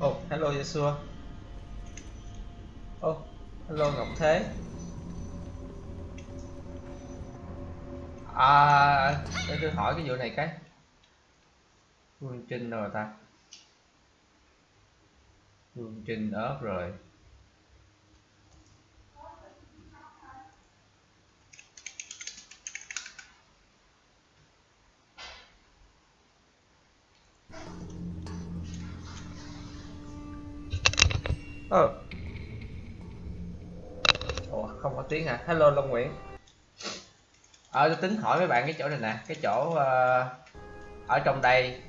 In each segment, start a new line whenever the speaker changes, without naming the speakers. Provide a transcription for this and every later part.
Oh, hello Yeshua. Oh, hello Ngọc Thế. À, để tôi hỏi cái vụ này cái. Phương Trinh rồi ta. Phương Trinh ớt rồi. Ờ. Ủa, không có tiếng à? Hello Long Nguyễn. Ờ, tôi tính hỏi mấy bạn cái chỗ này nè, cái chỗ uh, ở trong đây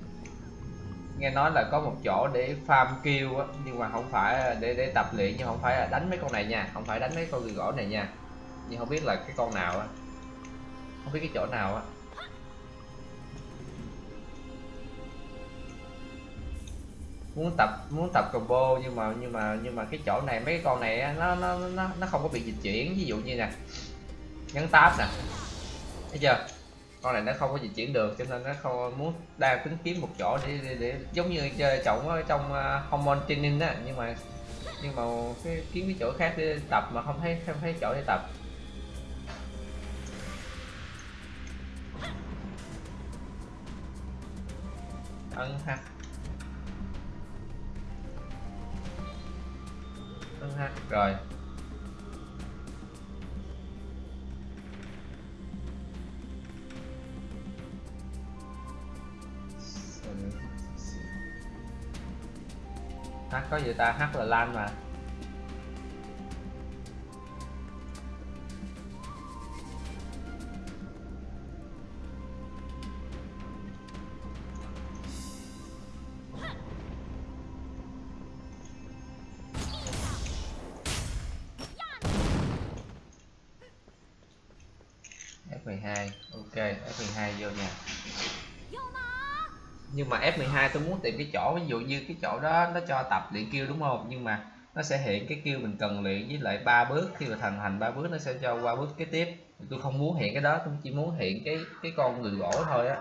nghe nói là có một chỗ để farm kill á nhưng mà không phải để để tập luyện nhưng không phải là đánh mấy con này nha không phải đánh mấy con người gỗ này nha nhưng không biết là cái con nào á không biết cái chỗ nào á muốn tập muốn tập combo nhưng mà nhưng mà nhưng mà cái chỗ này mấy cái con này nó nó nó nó không có bị dịch chuyển. Ví dụ như nè nhấn tab nè thấy chưa? Con này nó không có dịch chuyển được cho nên nó không muốn đang tính kiếm một chỗ để, để, để giống như chơi trọng ở trong à, uh, hormone training á nhưng mà nhưng mà cái kiếm cái chỗ khác để tập mà không thấy không thấy chỗ để tập. Ân ha. Ân ha. Rồi. H có gì ta? H là lan mà nhưng mà F12 tôi muốn tìm cái chỗ, ví dụ như cái chỗ đó nó cho tập luyện kêu đúng không? Nhưng mà nó sẽ hiện cái kêu mình cần luyện với lại ba bước. Khi mà thành thành ba bước nó sẽ cho qua bước kế tiếp. Tôi không muốn hiện cái đó, tôi chỉ muốn hiện cái cái con người gỗ thôi á.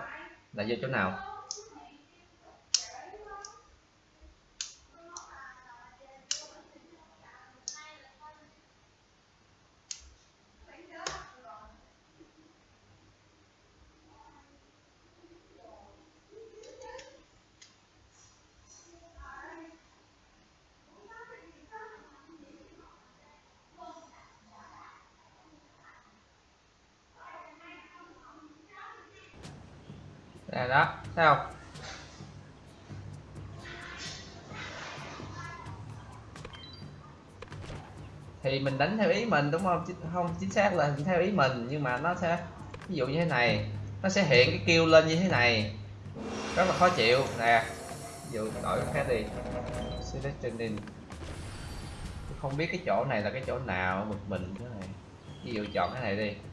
Là vô chỗ nào đây đó thì mình đánh theo ý mình, đúng không? Không, chính xác là theo ý mình, nhưng mà nó sẽ, ví dụ như thế này, nó sẽ hiện cái kêu lên như thế này. Rất là khó chịu. Nè, ví dụ đổi cái khác đi. Selectioning không biết cái chỗ này là cái chỗ nào một mình thế này. Ví dụ chọn cái này đi.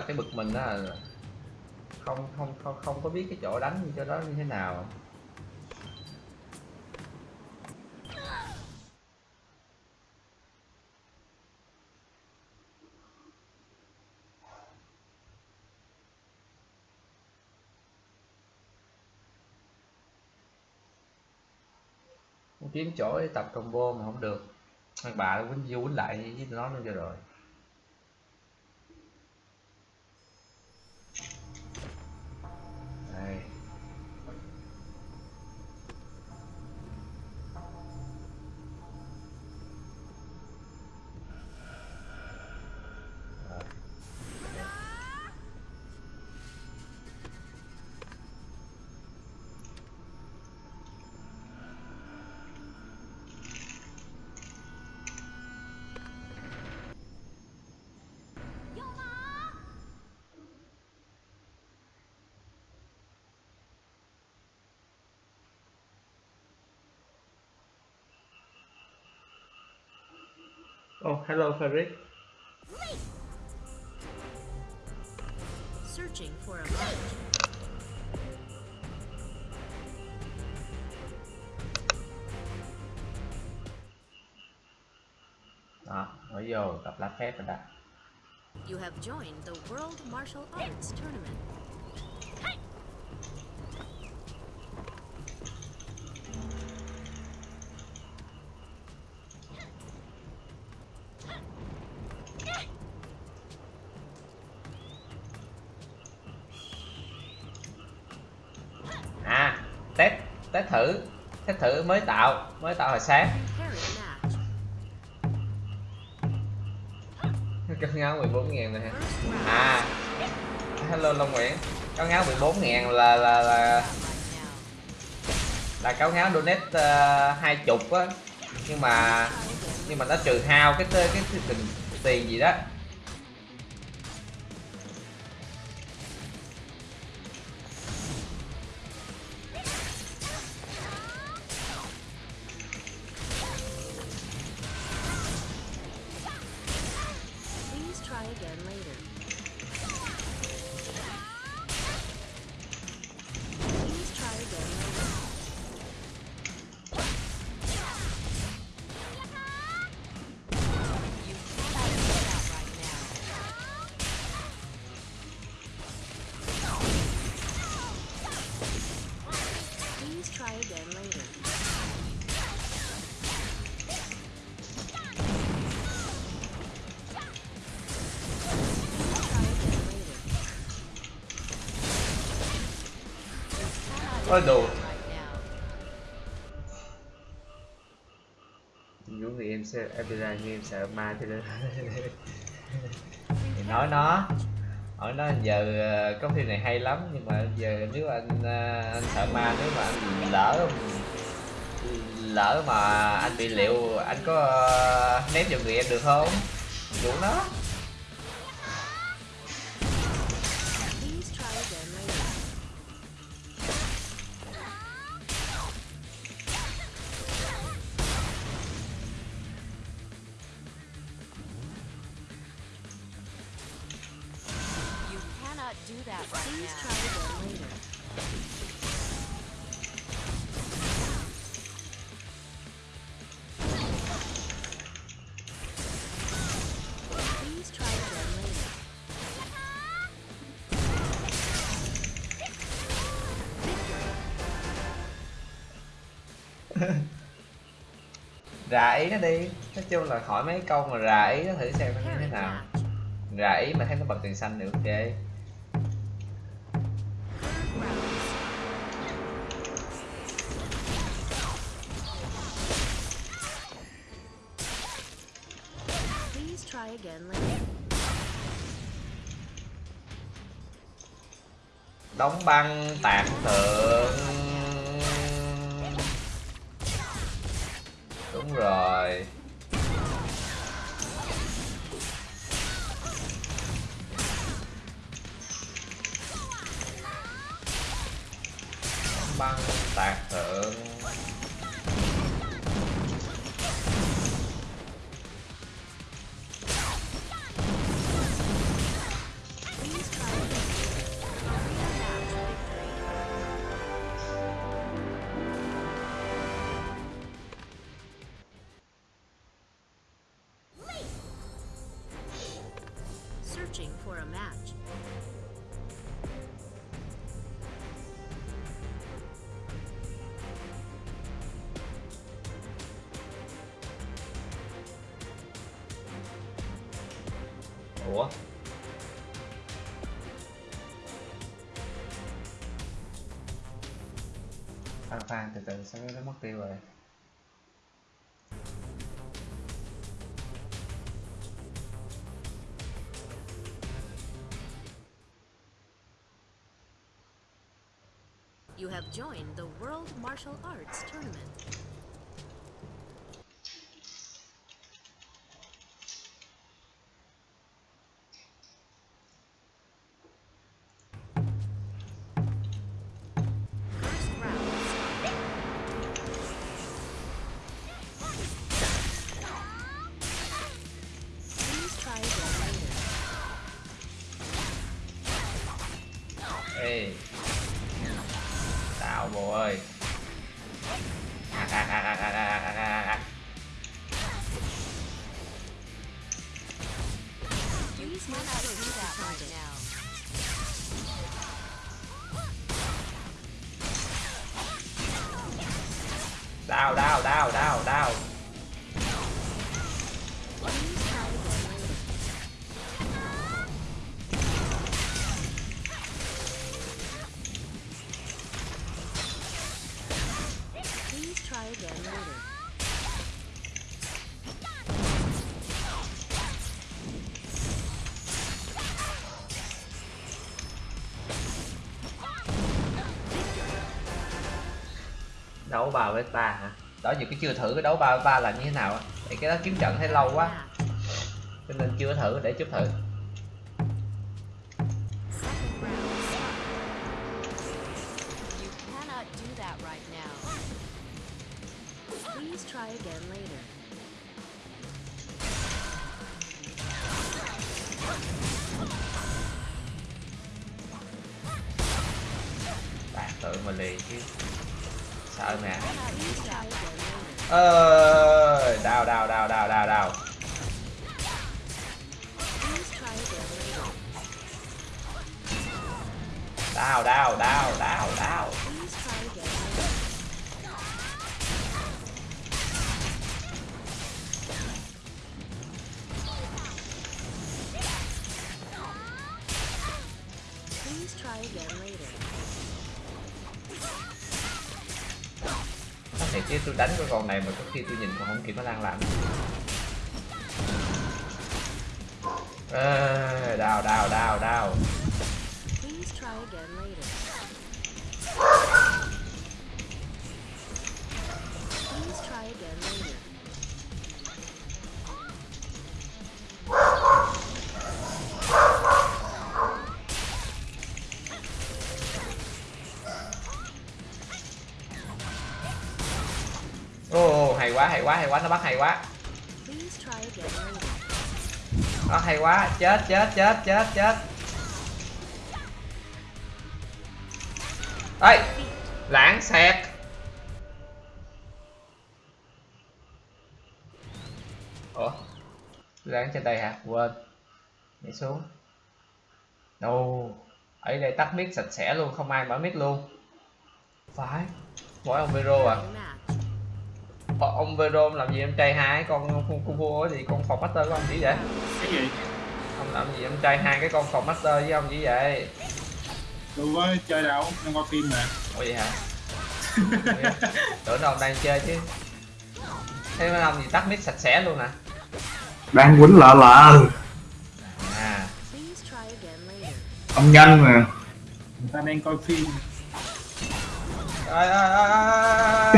Là cái bực mình đó là không không không không có biết cái chỗ đánh như cho đó như thế nào. Kiếm chỗ để tập combo mà không được. Thằng bà quýnh vô quýnh lại với nó nữa cho rồi. Hello, Fabric.
Searching for a match.
đó mới vô tập lá phép rồi đó
You have joined the World Martial Arts Tournament.
Thử mới tạo mới tạo hồi sáng. Con ngáo 14 ngàn này hả? À. Hello Long Nguyễn. Con ngáo 14 ngàn là là là là cáo ngáo donate uh, hai chục á. Nhưng mà nhưng mà nó trừ hao cái cái cái, cái tiền, tiền gì đó. Em bị ra như em sợ ma cho nên thì nói nó. Hỏi nó, giờ ờ, có phim này hay lắm, nhưng mà giờ nếu anh ờ, anh sợ ma, nếu mà anh lỡ lỡ mà anh bị liệu, anh có ờ, ném vào người em được không? Vũ nó. Chung là hỏi mấy câu mà rà ý nó thử xem nó như thế nào. Rà ý mà thấy nó bật tiền xanh thì ok. Đóng băng tạc tượng ủa? Phan phan từ từ sao nó mất tiêu rồi?
Joined the World Martial Arts Tournament.
Đấu ba với ba hả? Đó giờ cái chưa thử cái đấu ba với ba là như thế nào á? Tại cái đó kiếm trận thấy lâu quá.
Match.
cho nên chưa thử để chút thử khi tôi nhìn còn không kịp nó lan làm quá hay quá hay quá nó bắt hay quá. Nó hay quá chết chết chết chết chết. Ê lãng xẹt. Ủa lãng trên đây hả? Quên. Nhảy xuống. Đâu ở đây tắt mic sạch sẽ luôn không ai mở mic luôn. Phải. Mỗi ông Vero à ông Vero làm gì em trai hai con con con vua thì con phòng master của ông chỉ vậy?
Cái gì?
Ông làm gì em trai hai cái con phòng master với ông chỉ vậy?
Tôi có chơi đâu đang coi phim mà.
Ủa vậy hả? Tưởng đâu ông đang chơi chứ. Thế mấy ông gì tắt mic sạch sẽ luôn nè
đang quýnh lợ lợ
à.
Ông nhanh mà.
Người ta đang coi phim.
Ơi ơi ơi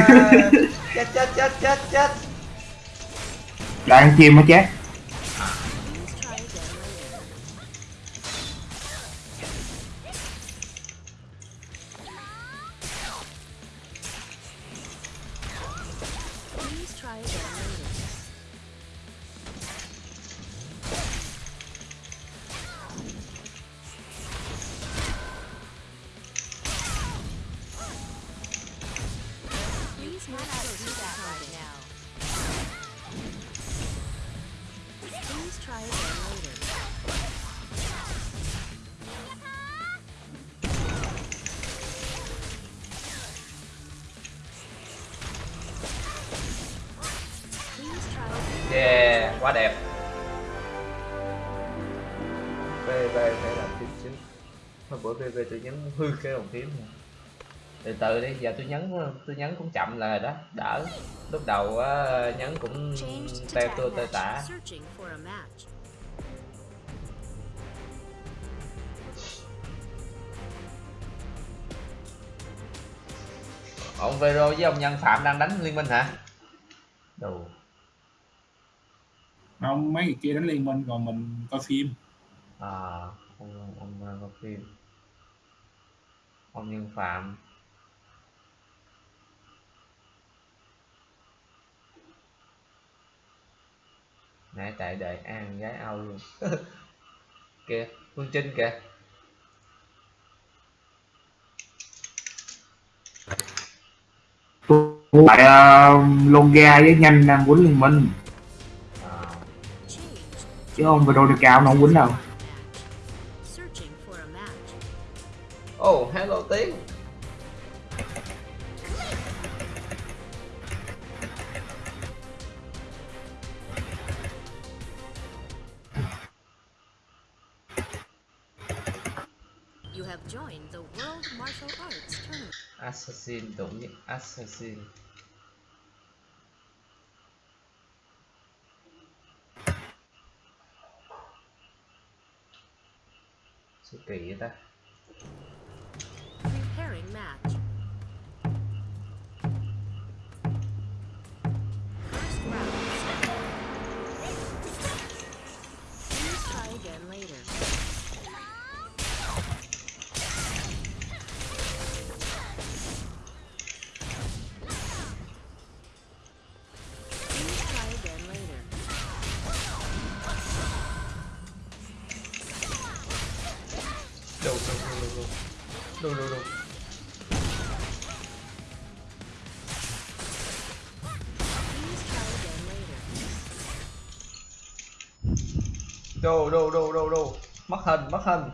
chết chết chết chết chết.
Đang chim mới chết
từ đi giờ tôi nhấn tôi nhấn cũng chậm là đó đỡ. Lúc đầu á, nhấn cũng teo tua
match.
tả. ông Vero với ông Nhân Phạm đang đánh liên minh hả? Đồ.
Không mấy người kia đánh liên minh còn mình coi phim.
À ông ông ông có phim. Ông Nhân Phạm nãy tại đợi an gái ao luôn. Kìa phương trinh kìa.
Tại uh, ờ, Longa với nhanh đang quấn liên minh.
À.
chứ không về đồ được cao
nó không quấn đâu.
Oh hello
tiếng World Martial Arts Tournament.
assassin đúng như assassin số kỳ ta
Preparing match.
Đồ đồ đồ đồ đồ mất hình mất hình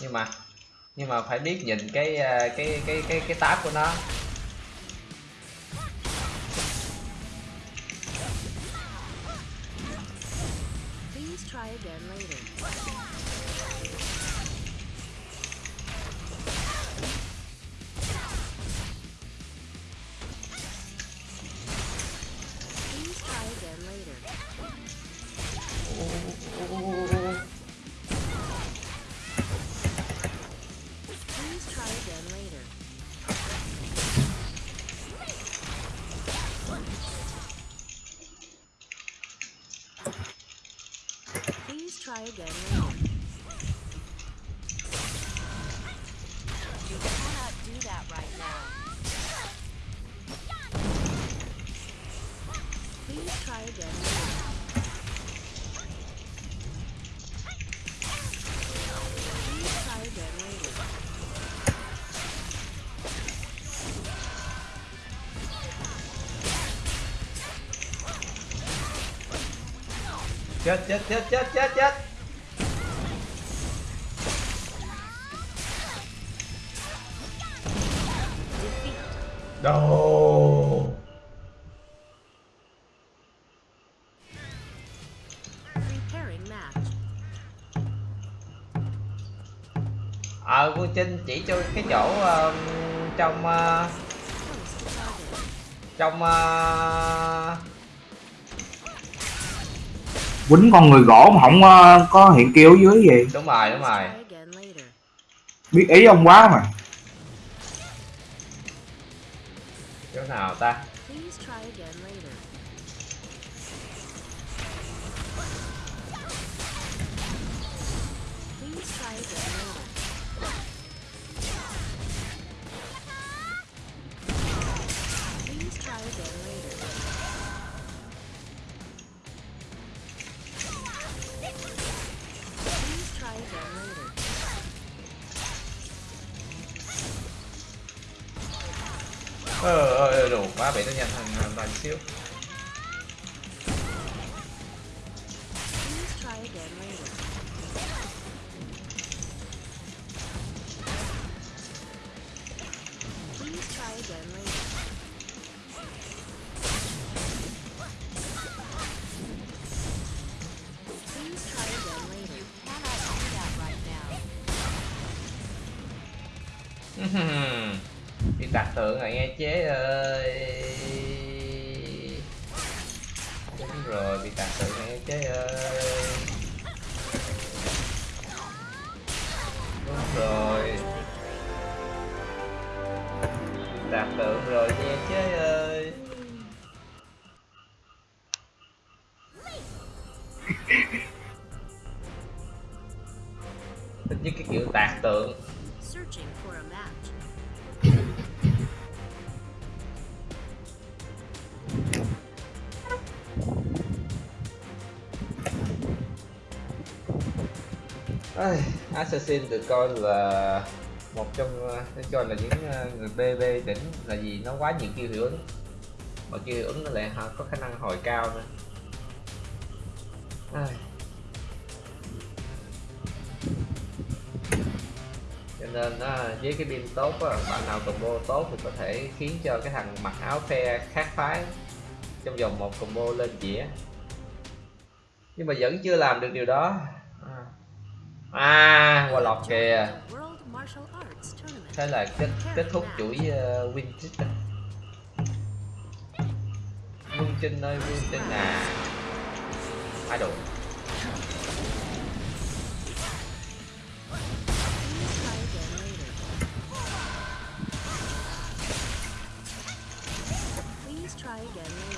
nhưng mà nhưng mà phải biết nhìn cái à, cái cái cái cái tab của nó. Chết chết chết chết chết chết.
Đâu?
Ờ vương trinh chỉ cho cái chỗ ờ, trong
uh,
trong uh,
quýnh con người gỗ mà không ờ, có hiện kêu ở dưới gì
đúng rồi đúng rồi.
Biết ý ông quá mà.
Chỗ nào ta ờ ờ ba bảy quá nhận nó nhanh hơn hơn bị tạc tượng rồi nghe chế ơi. Đúng rồi, bị tạc tượng rồi nghe chế ơi. Đúng rồi. Tạc tượng rồi nghe chế ơi. Thích nhất cái kiểu tạc tượng Ai, Assassin được coi là một trong ờ, được coi là những ờ, người BB đỉnh là gì nó quá nhiều chiêu hiệu ứng. Mà chiêu hiệu ứng nó lại có khả năng hồi cao nữa. Ai. cho nên ờ, với cái pin tốt bạn nào combo tốt thì có thể khiến cho cái thằng mặc áo phe khác phái trong vòng một combo lên dĩa. Nhưng mà vẫn chưa làm được điều đó à, qua lọt kìa. thế là kết kết thúc chuỗi uh, win streak rồi Vương Trinh ơi Vương Trinh à
again later. Please try again later.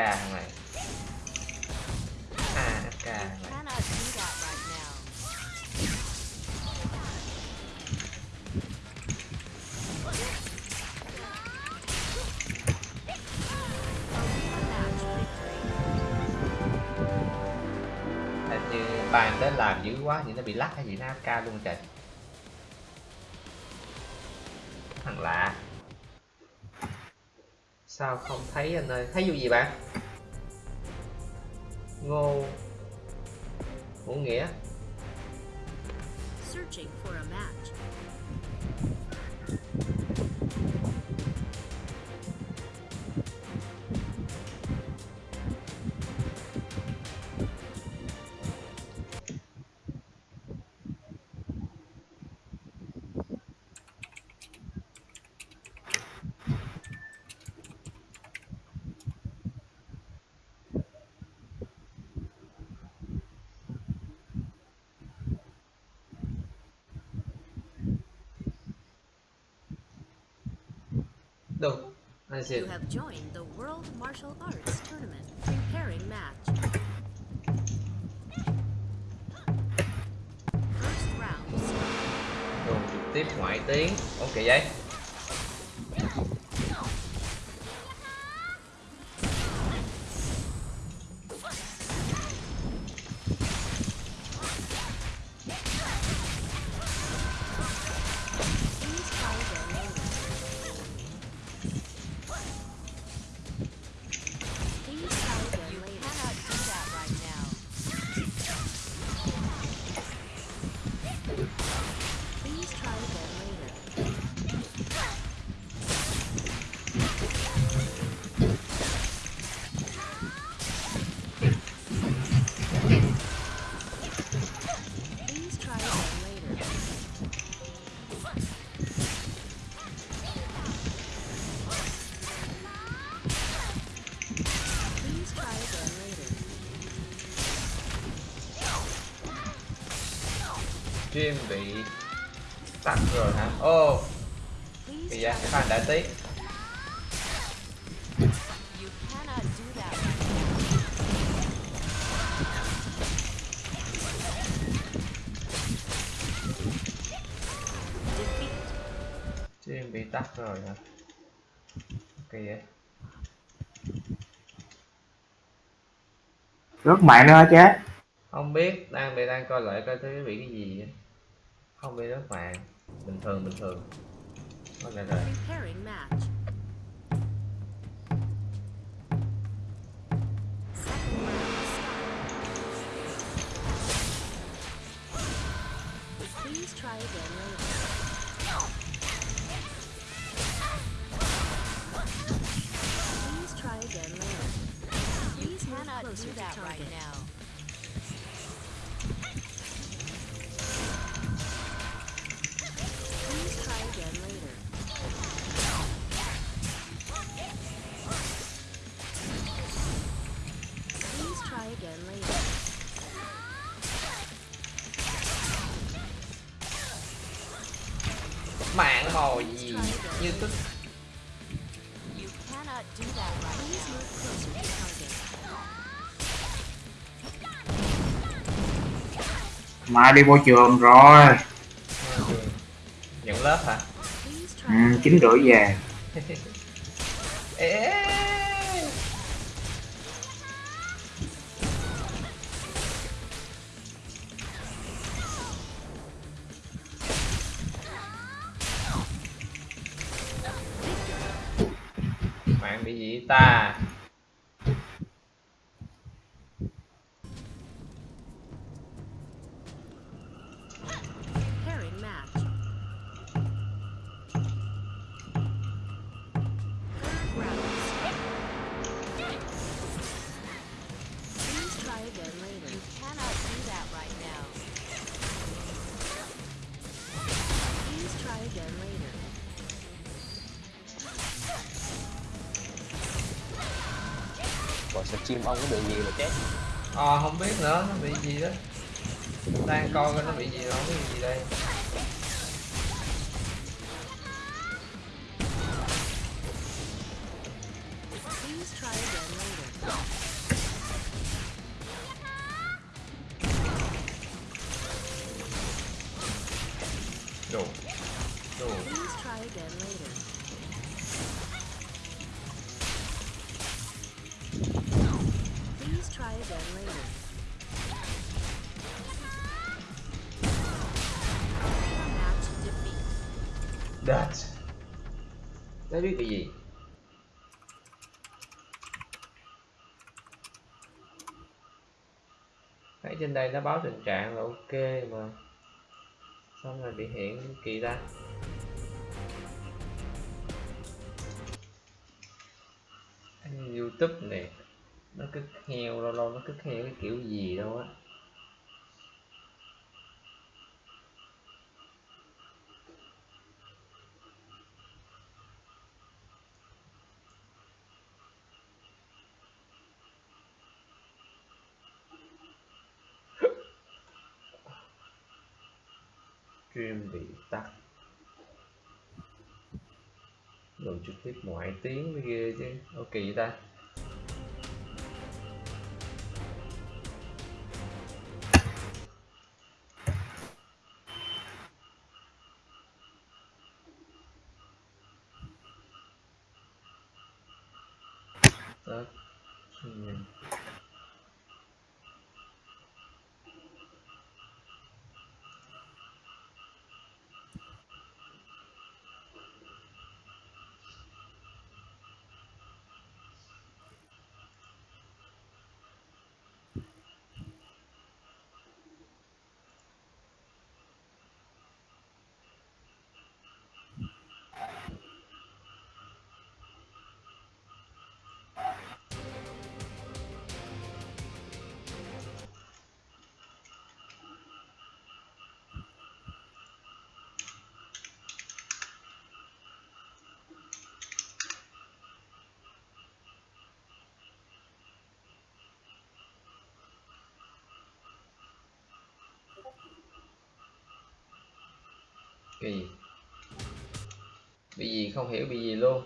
That right now.
Match victory.
hình như bàn đến làm dữ quá thì nó bị lắc hay gì nó AFK luôn trời. Thằng lạ. Sao không thấy anh ơi? Thấy vụ gì bạn anh
You have joined the World Martial Arts Tournament. Preparing match. First round start.
Trực tiếp ngoại tiếng ok vậy stream bị tắt rồi hả ô cái tí
You cannot do that right
defeat.
stream bị tắt rồi hả kỳ vậy
rớt mạng nữa hả chết
không biết đang bị đang coi lại coi thấy bị cái gì á. Không bị rớt mạng bình thường bình thường Thôi rồi.
Please try again later. Please try again later. Please move closer to
right now.
Please
now.
move closer to target.
mai đi vô trường rồi
nhận lớp hả
ừ,
again.
chín rưỡi về
Ê, cái gì ta.
Stream ông có bị gì mà chết?
Ờ không biết nữa nó bị gì đó. Đang coi coi nó bị gì rồi không biết gì đây.
Please try again later.
đồ. Đồ That Đấy biết cái gì? Thấy trên đây nó báo tình trạng là ok mà. Xong rồi bị hiện kỳ ra? Anh Youtube này. Nó cứ heo lâu lâu nó cứ heo cái kiểu gì đâu á. Stream bị tắt. Rồi trực tiếp ngoại tiếng mới ghê chứ. Ok vậy ta. Cái gì? Bị gì? Không hiểu bị gì luôn.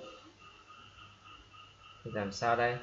Thì làm sao đây?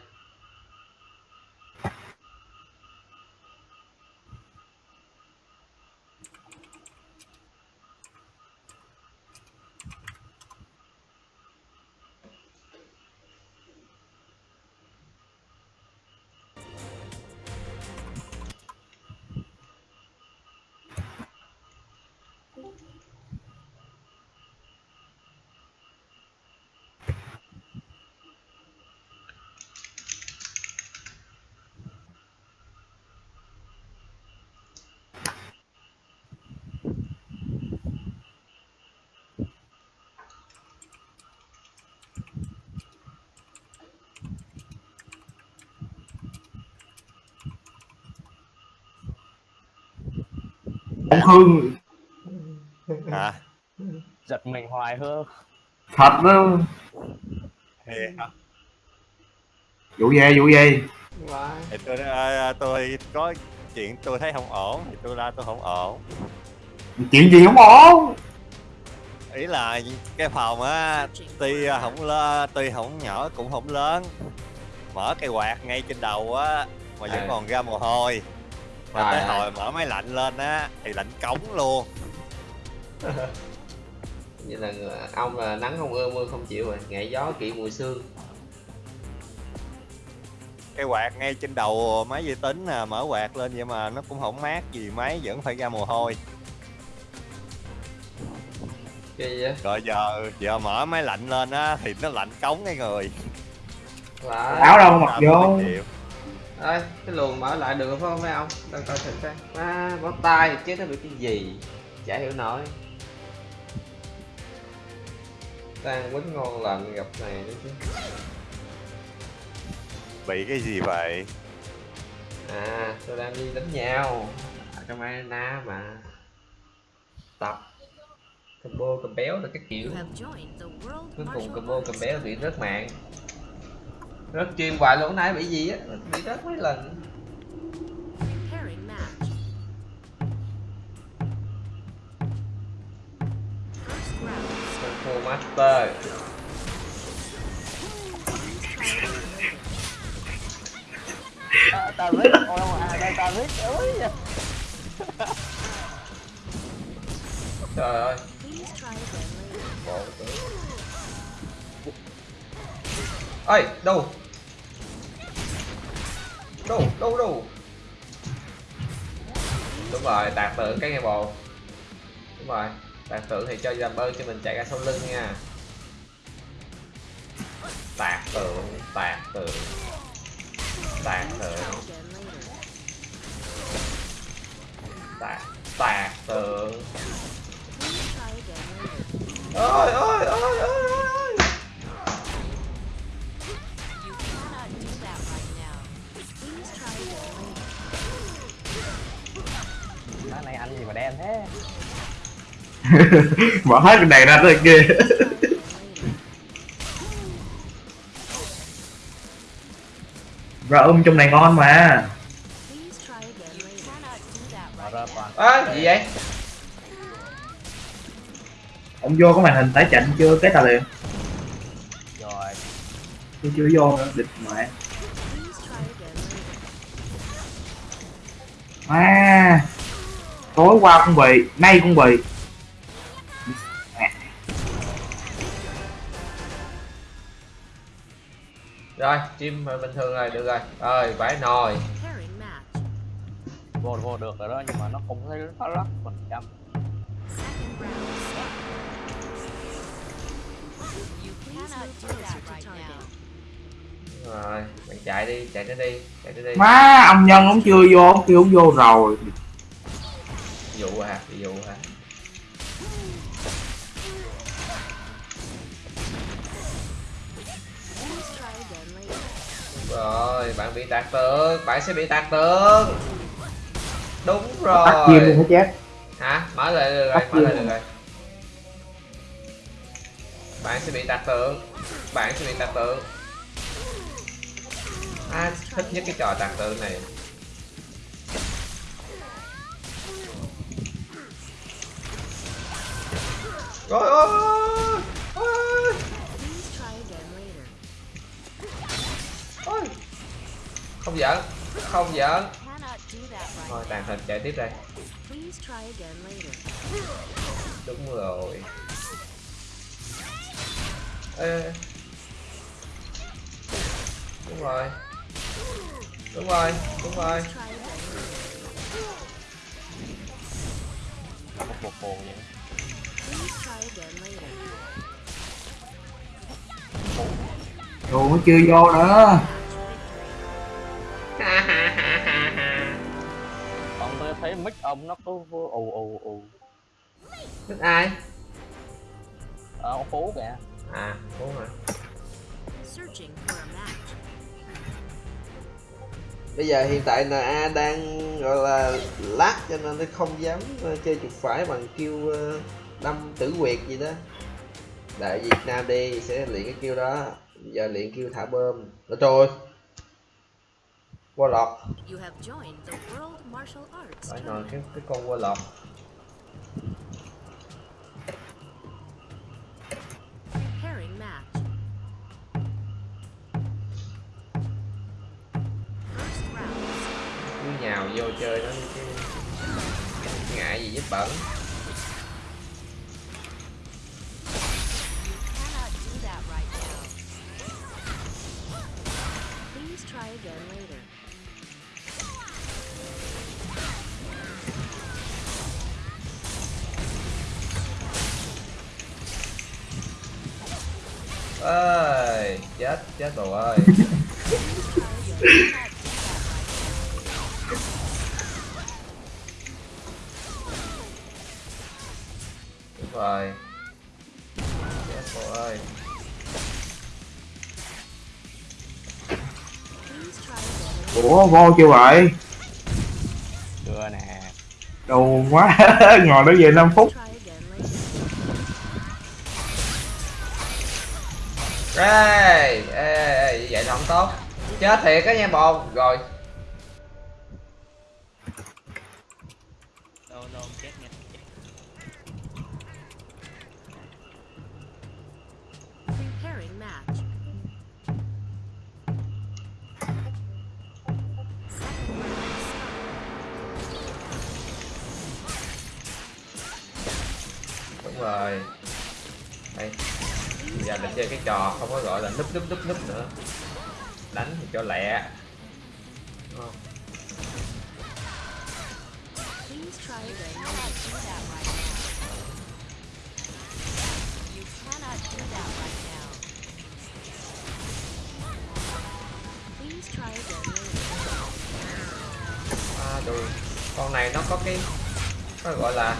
Ông hương
hả? Giật mình hoài hương
thật đó.
Thiệt hả?
vụ về vụ về
thì tôi à, tôi có chuyện tôi thấy không ổn thì tôi ra tôi không ổn.
Chuyện gì không ổn?
Ý là cái phòng á tuy không lớn tuy không nhỏ cũng không lớn. Mở cây quạt ngay trên đầu á mà vẫn
À.
còn ra mồ hôi mà
Trời
tới hồi mở máy lạnh lên á thì lạnh cống luôn.
Như là ông là nắng không ưa mưa không chịu rồi ngại gió kỵ mùi sương.
Cây quạt ngay trên đầu máy vi tính nè mở quạt lên vậy mà nó cũng không mát gì máy vẫn phải ra mồ hôi. Rồi giờ giờ mở máy lạnh lên á thì nó lạnh cống cái người.
Áo đâu mặc vô.
Ơi cái luồng mở lại được phải không mấy ông? Đang coi thử xem. À, bó tay chứ nó bị cái gì? Chả hiểu nổi. Đang quýnh ngon lành gặp này nữa chứ.
Bị cái gì vậy?
À tôi đang đi đánh nhau. Ở trong arena mà. Tập. Combo cầm béo là các kiểu. Cuối cùng combo cầm béo bị rớt mạng rớt chim hoài luôn nãy bị gì á? Bị rớt mấy lần. Master
tao biết. Ôi à đây tao biết. Ơi
trời ơi. Ơi đâu đâu đâu đâu? Đúng rồi, tạc tượng cái nghe bồ đúng rồi, tạc tượng thì cho làm ơn cho mình chạy ra sau lưng nha. Tạc tượng tạc tượng tạc tượng. Tạc tạc tượng. Ôi ôi ôi ôi ôi.
Cái này anh gì mà đen thế?
Mở hết cái này ra tới kia ra um trong này ngon mà.
Ơ gì vậy?
Ông vô có màn hình tái chạnh chưa? Cái tà liền.
Rồi.
Tôi chưa vô nữa. Địch mẹ à tối qua cũng bị nay cũng bị
rồi chim bình thường rồi được rồi rồi vải nồi
vô vô được rồi đó nhưng mà nó không thấy nó lắc phần trăm.
You cannot do that right now.
Rồi bạn chạy đi chạy nó đi chạy nó đi.
Má ông nhân ông chưa vô ông kêu ông vô rồi.
Dụ hả bị dụ hả. Đúng rồi bạn bị tạc tượng bạn sẽ bị tạc tượng đúng
tắt chim luôn
rồi
hết chết?
Hả? Mở lại được rồi mở lại được rồi. Bạn sẽ bị tạc tượng bạn sẽ bị tạc tượng à, thích nhất cái trò tàn tư này? Rồi ơi ôi ôi. Không giỡn không giỡn. Thôi tàn hình chạy tiếp đây. Đúng rồi. Ê. đúng rồi đúng rồi đúng rồi.
Một một hồn vậy.
Đồ nó chưa vô nữa.
Còn tôi thấy mic ông nó cứ ù ù ù.
Thích ai?
Ờ, ông phú kìa.
À đúng rồi bây giờ hiện tại NA đang gọi là lát cho nên nó không dám ờ, chơi chuột phải bằng kêu ờ, đâm tử quyệt gì đó. Đợi Việt Nam đi sẽ luyện cái kêu đó. Giờ luyện kêu thả bơm. Ôi trời. Ơi Warlock phải nói cái cái con Warlock cứ nhào vô chơi nó chứ ngại gì vết bẩn
Cannot do that right now.
Please try again later.
ơi chết chết rồi ơi rồi. Chết rồi. Ơi.
Ủa vô chưa vậy?
Chưa nè.
Đồ quá Ngồi đó về 5 phút.
Ê ê ê vậy là không tốt. Chết thiệt á nha bồn. Rồi rồi. Đây. Bây giờ mình chơi cái trò không có gọi là núp núp núp núp nữa. Đánh thì cho lẹ. Đúng không? À, rồi con này nó có cái nó gọi là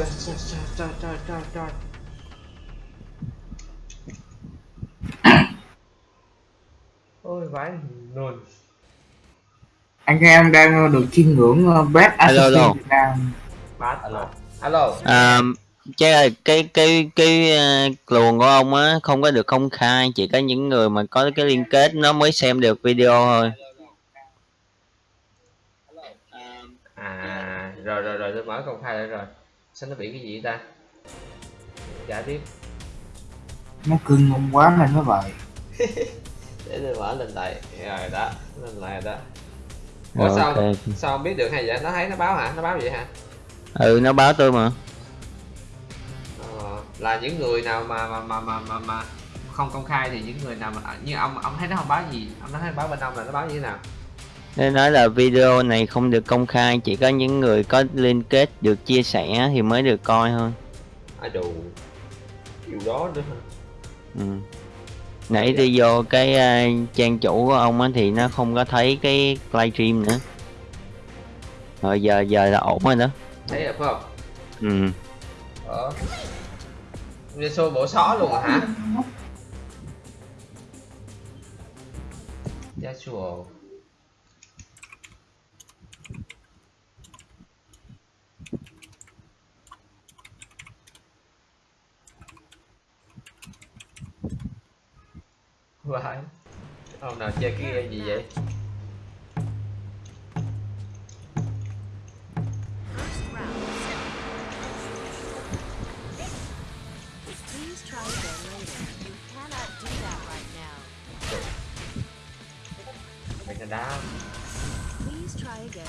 trời, trời, trời, trời, trời, trời, trời. ôi vãi luôn
Anh em đang được chiêm ngưỡng ờ, Best
Alo, alo.
Alo.
alo
À, chứ cái cái cái ờ, luồng của ông á không có được công khai chỉ có những người mà có cái liên kết nó mới xem được video thôi
à rồi rồi rồi tôi mở công khai lại rồi sao nó bị cái gì ta? Trả tiếp.
Nó cưng ngon quá nên nó vậy?
Để tôi mở lên lại rồi đó lên lại rồi đó. Ủa
Rồi,
sao sao không biết được hay vậy? Nó thấy nó báo hả? Nó báo vậy hả?
Ừ nó báo tôi mà.
Ờ, là những người nào mà mà mà mà mà, mà không công khai thì những người nào mà như ông ông thấy nó không báo gì? Ông nói báo bên ông là nó báo như thế nào
nên nói là video này không được công khai chỉ có những người có liên kết được chia sẻ thì mới được coi thôi.
Ai đủ điều đó nữa hả?
ừ. nãy tôi vô cái ờ, trang chủ của ông á thì nó không có thấy cái livestream nữa. Rồi giờ giờ là ổn rồi đó.
Thấy được phải không?
Ừ.
Ờ. Liên xô bộ xó luôn à hả Yasuo vãi ông nào chơi cái game gì vậy
First round. Please try again later.
You cannot do that right now.
mày nó đá
Please try again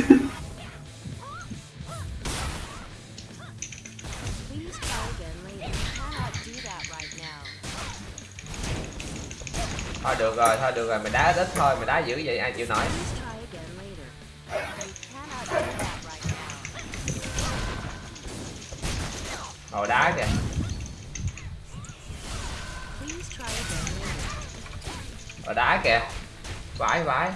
later.
thôi được rồi, thôi được rồi mày đá ít thôi mày đá dữ vậy, ai chịu nổi.
Hồi
ngồi đá kìa.
Hồi
ngồi đá kìa. Vãi vãi.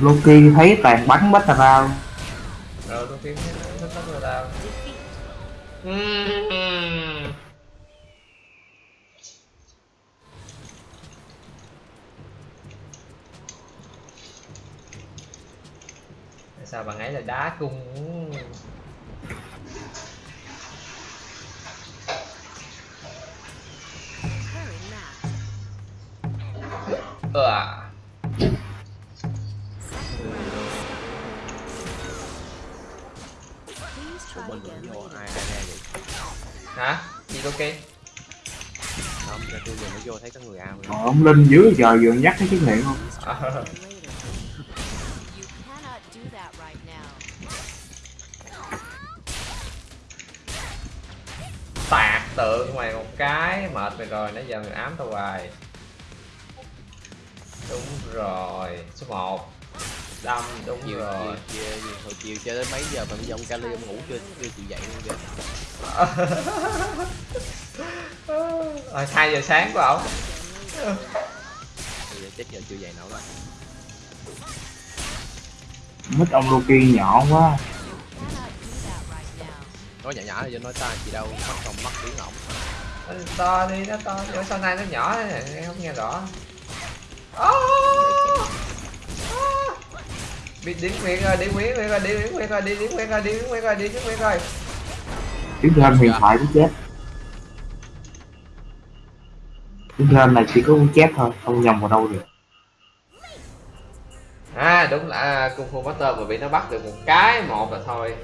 Loki thấy toàn bắn bách ra Ờ,
rồi tôi kiếm thích lắm rồi tao
Defeat.
Ừm. Tại sao bạn ấy là đá cung
Linh dưới giờ vừa nhắc cái chứng nghiệm không?
Tạc tượng mày một cái mệt mày rồi nãy giờ mày ám tao hoài. Đúng rồi số 1 đâm đúng
chiều
rồi.
chiều chiều chiều hồi chiều chơi đến mấy giờ mà bây giờ ông Cali ông ngủ chưa chưa chịu dậy luôn kìa.
Rồi hai giờ sáng của ổng
bây giờ chết giờ chưa dậy nổi rồi
Mít ông Loki nhỏ quá.
Nói nhỏ nhỏ thì nói ta chị đâu mất công mất tiếng ổng.
Nó to đi nó to. Đi sau này nó nhỏ này? Nghe không nghe rõ. Ô! Ô! bị điển nguyện rồi điển nguyện rồi điển nguyện rồi điển nguyện rồi điển nguyện rồi điển nguyện rồi
Tiếng thêm huyền thoại cũng chết Thêm này chỉ có con chết thôi Không nhầm vào đâu được.
À đúng là à, cung phu master mà bị nó bắt được một cái một là thôi.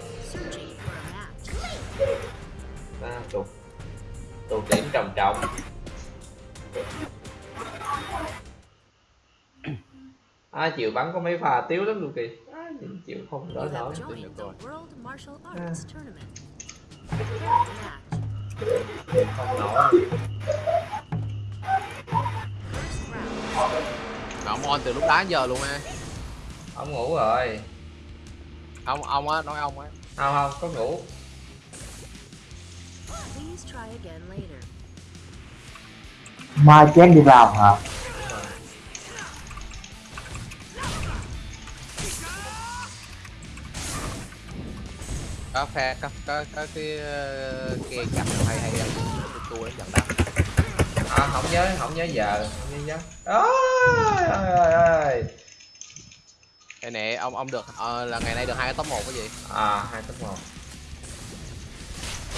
À, tụt. Tụt điểm trầm trọng. Ai chịu bắn có mấy pha tiếu lắm luôn kì ai chịu không đỡ nổi
match.
không nổi
ông on từ lúc đá giờ luôn á
ông ngủ rồi.
Ông ông á nói ông á.
Không không có ngủ.
Please try again later.
Mai chém đi vào hả?
Có phe có có có cái ờ, cái cặp hay hay tôi tôi dẫn đá
à, không nhớ không nhớ giờ không nhớ giờ ôi ơi ơi
đây nè ông ông được ờ, là ngày nay được hai cái top một cái gì?
À hai top một.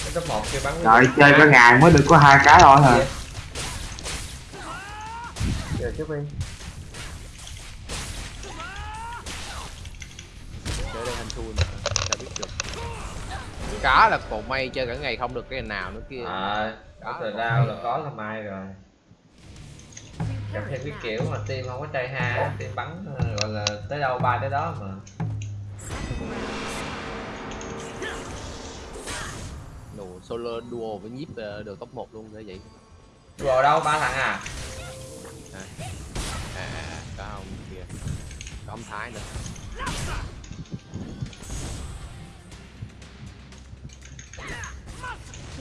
Cái top một kia bắn
Trời chơi cả ngày mới được có hai cái thôi hả?
Giờ trước đi.
Chơi đây hành thua sao biết được. Cá là còn may chơi cả ngày không được cái nào nữa kia.
À có thời rao là có là mai rồi. Gặp thêm cái kiểu mà team không có trai ha team bắn ờ, gọi là tới đâu bay tới đó mà.
Đồ solo duo với nhíp ờ, được top 1 luôn thế vậy.
Vào đâu? Ba thằng à
à, à, có ông kia. Có ông thái nữa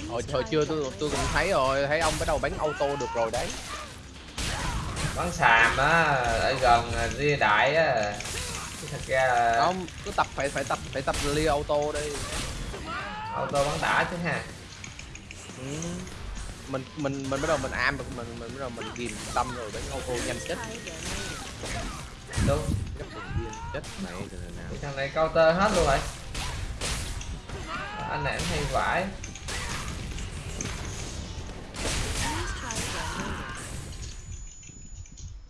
hồi hồi chưa tôi tôi cũng thấy rồi thấy ông bắt đầu bắn auto được rồi đấy.
Bắn xàm á ở gần ria đại á. Thật ra là
không cứ tập phải phải tập phải tập lia auto đi.
Auto bắn đã chứ ha.
Ừ. mình mình mình bắt đầu mình am được mình mình bắt đầu mình ghim tâm rồi bắn auto nhanh chết.
Đúng.
Chết mẹ
thằng này counter hết luôn rồi. Anh này anh hay vãi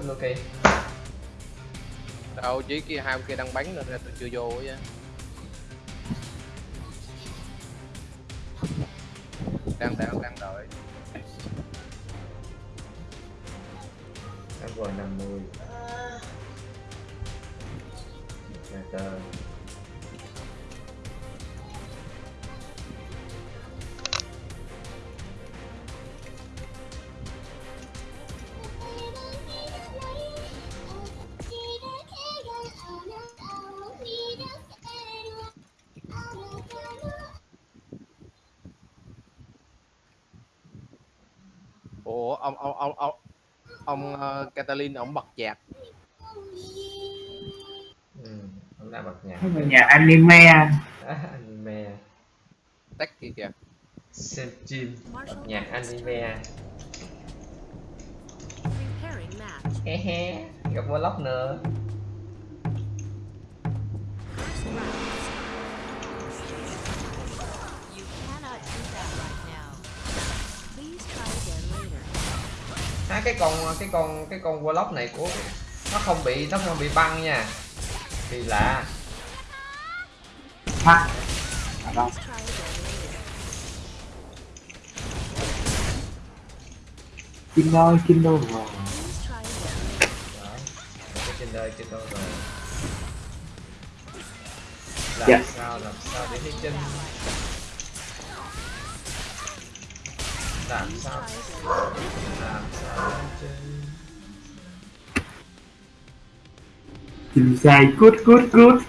mình mới kìa
đâu chỉ kia hai kia đang bắn nên là tôi chưa vô vậy. Stalin ổng bật nhạc.
Ừ, ổng đã bật nhạc.
Nhạc anime. À, anime.
Tách kia kìa.
Xem stream bật nhạc anime. He he gặp vlog nữa. à, cái con cái con cái con warlock này của nó không bị nó không bị băng nha. Thì lạ.
Ha à, Kinder, Kinder rồi
Kinder, Kinder rồi Làm
yeah.
sao, làm sao để hy chân làm sao? Làm sao?
Inside good good good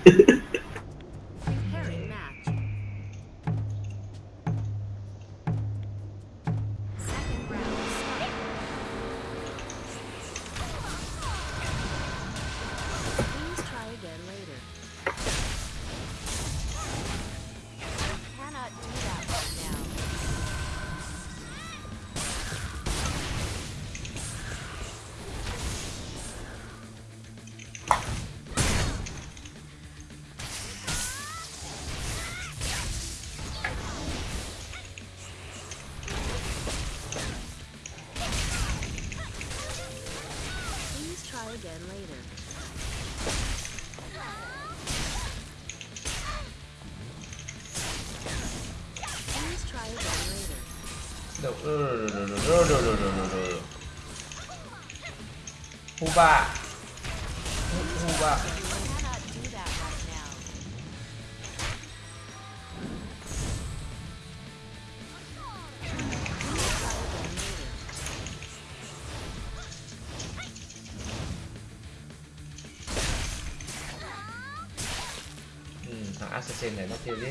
se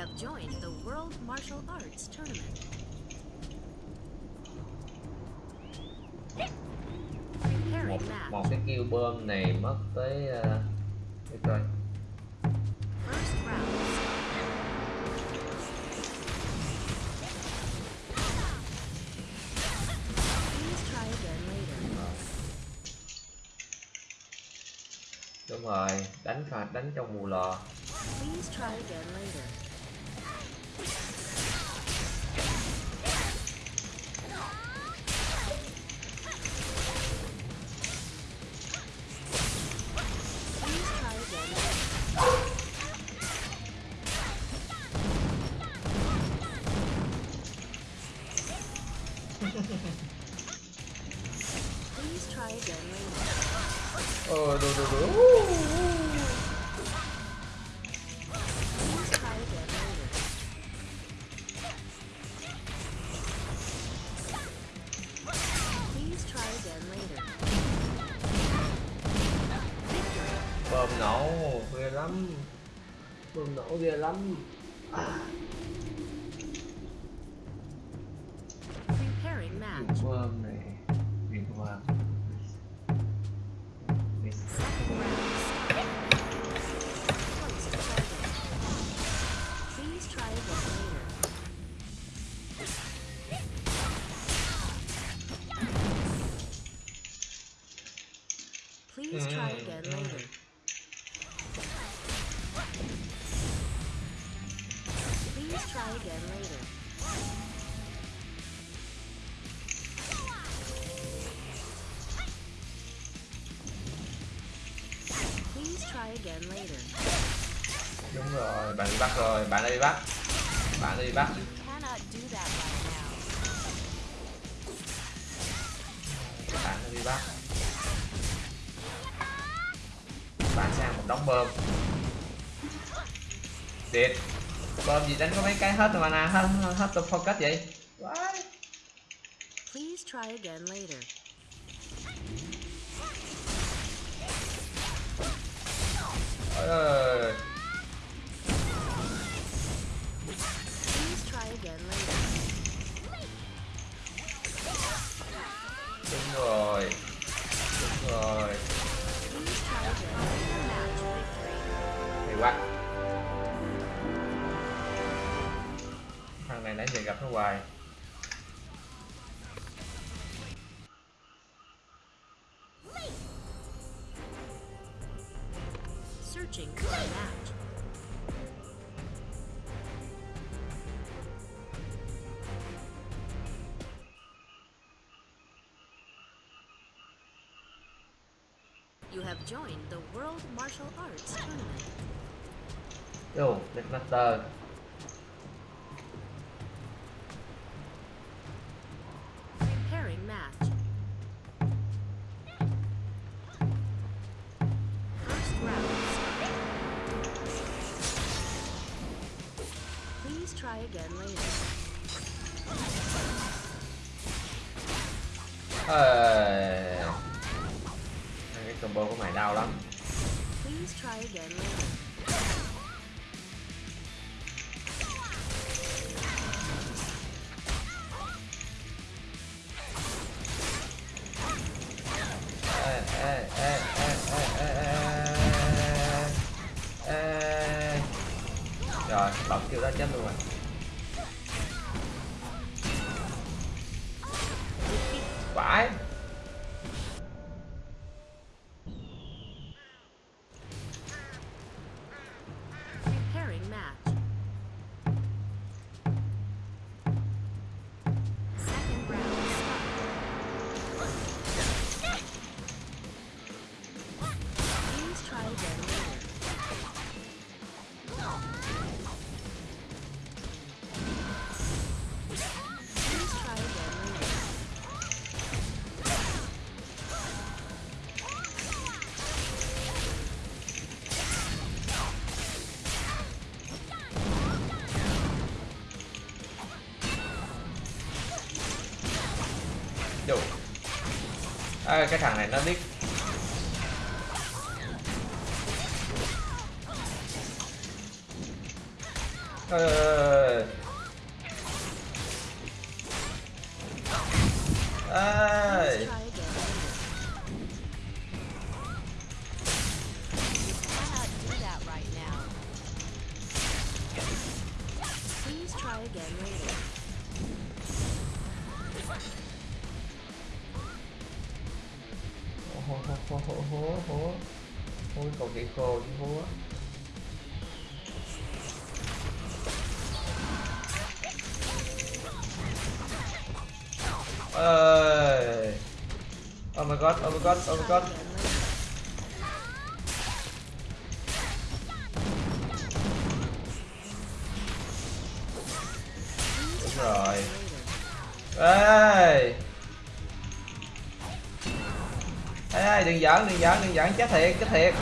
have joined the World Martial Arts Tournament.
một, một cái kêu bơm này mất tới uh, cái coi nhiều lắm. bắt rồi bạn đi bắt bạn đi bắt bạn đi bắt bạn sang một đống bơm. Điệt bơm gì đánh có mấy cái hết rồi mà nè hết hết tập focus vậy. What?
Please try again later. join the World Martial Arts Tournament.
Yo, let's not die. tổng kêu ra chân luôn rồi cái thằng này nó biết my god đúng rồi. Ê ê. Ê, đừng giỡn đừng giỡn đừng giỡn. Chết thiệt chết thiệt.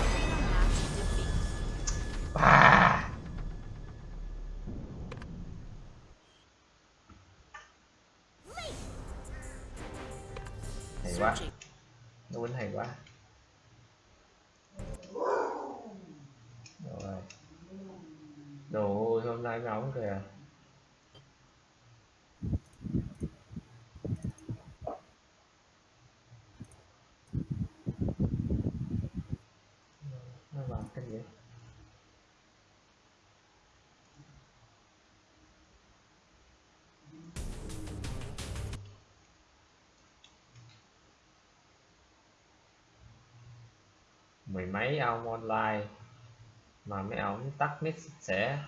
Mấy ông online mà mấy ông tắt mic sẽ.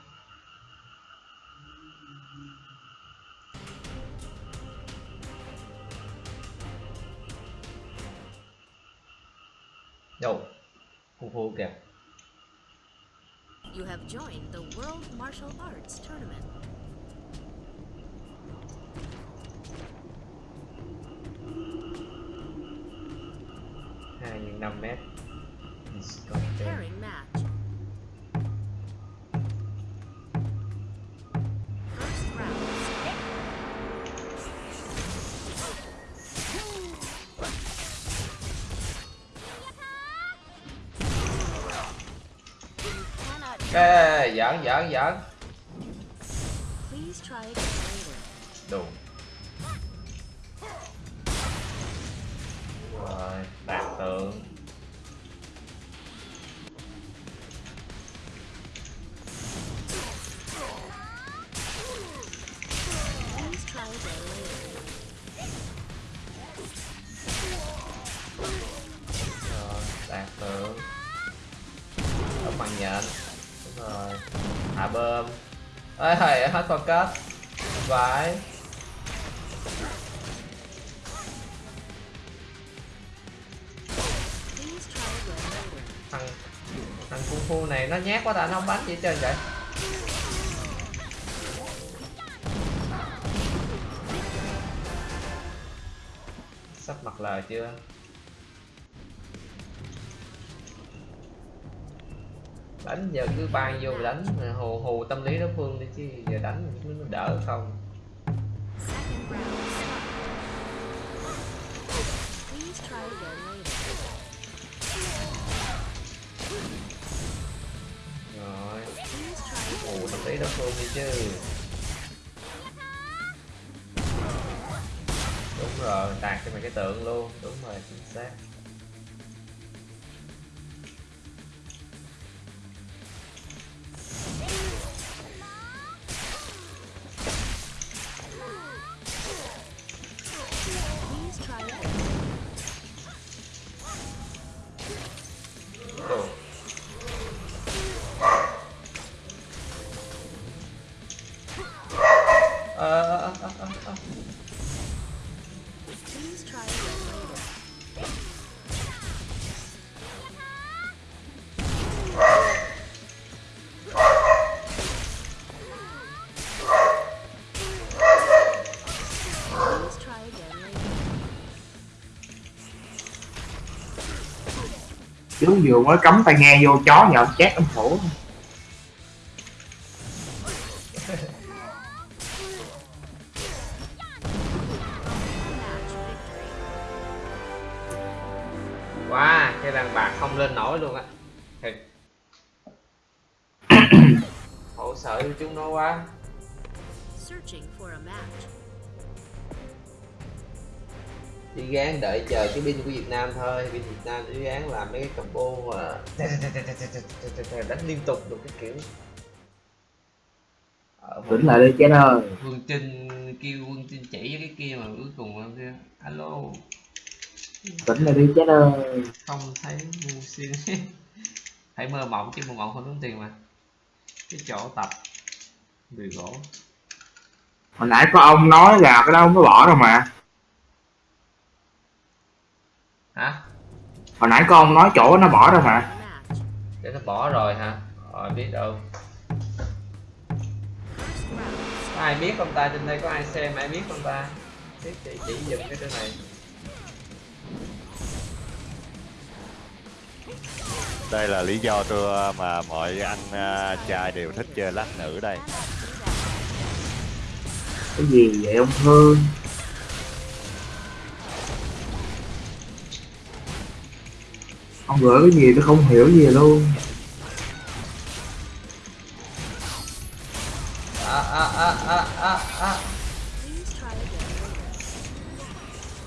Pairing match. First round.
Cannot
Ê, giỡn giỡn giỡn thầy hết kết vãi thằng thằng cung phu này nó nhát quá ta, nó không bắn gì trên vậy sắp mặt lời chưa? Giờ cứ bay vô mà đánh. Hù hù tâm lý đối phương đi chứ giờ đánh nó đỡ không. Rồi. Hù tâm lý đối phương đi chứ. Đúng rồi, tạt cho mày cái tượng luôn. Đúng rồi, chính xác.
Chứ vừa mới cắm tai nghe vô chó nhậu chát ông
khổ. Nam thôi pin Việt Nam đi gán làm mấy cái combo mà đánh liên tục được cái kiểu. Một
tỉnh lại đi chết ơi.
Vương Trinh kêu Vương Trinh chỉ với cái kia mà cuối cùng em kêu alo.
Tỉnh lại đi chết ơi.
Không thấy ngu xin hãy mơ mộng chứ mơ mộng không tốn tiền mà. Cái chỗ tập người gỗ.
Hồi nãy có ông nói là cái đó ông mới bỏ rồi mà
hả?
Hồi nãy ông nói chỗ nó bỏ rồi mà.
Để nó bỏ rồi hả? Rồi biết đâu. Có ai biết không ta trên đây? Có ai xem? Ai biết không ta? Tiếp chỉ chỉ giùm cái chỗ này.
Đây là lý do tôi mà mọi anh trai đều thích chơi lát nữ đây.
Cái gì vậy ông Hương ông gửi cái gì tôi không hiểu gì luôn.
À à à à à à.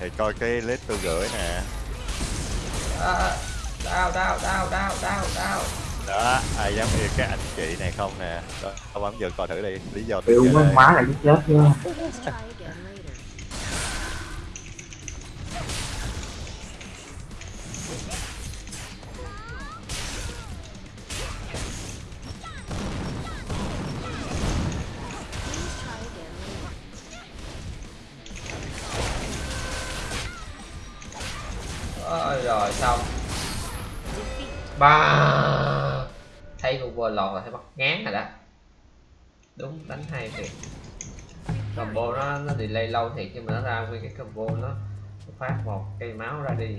Thì coi cái list tôi gửi nè.
À đau đau đau đau đau đau.
Đó ai dám yêu cái anh chị này không nè? Đó bấm giờ coi thử đi. Lý do tôi
má là chết chứ
qua lò lọt là thấy bắt ngán rồi đó. Đúng, đánh hay thiệt. Combo nó nó delay lâu thiệt nhưng mà nó ra nguyên cái combo nó phát một cây máu ra đi.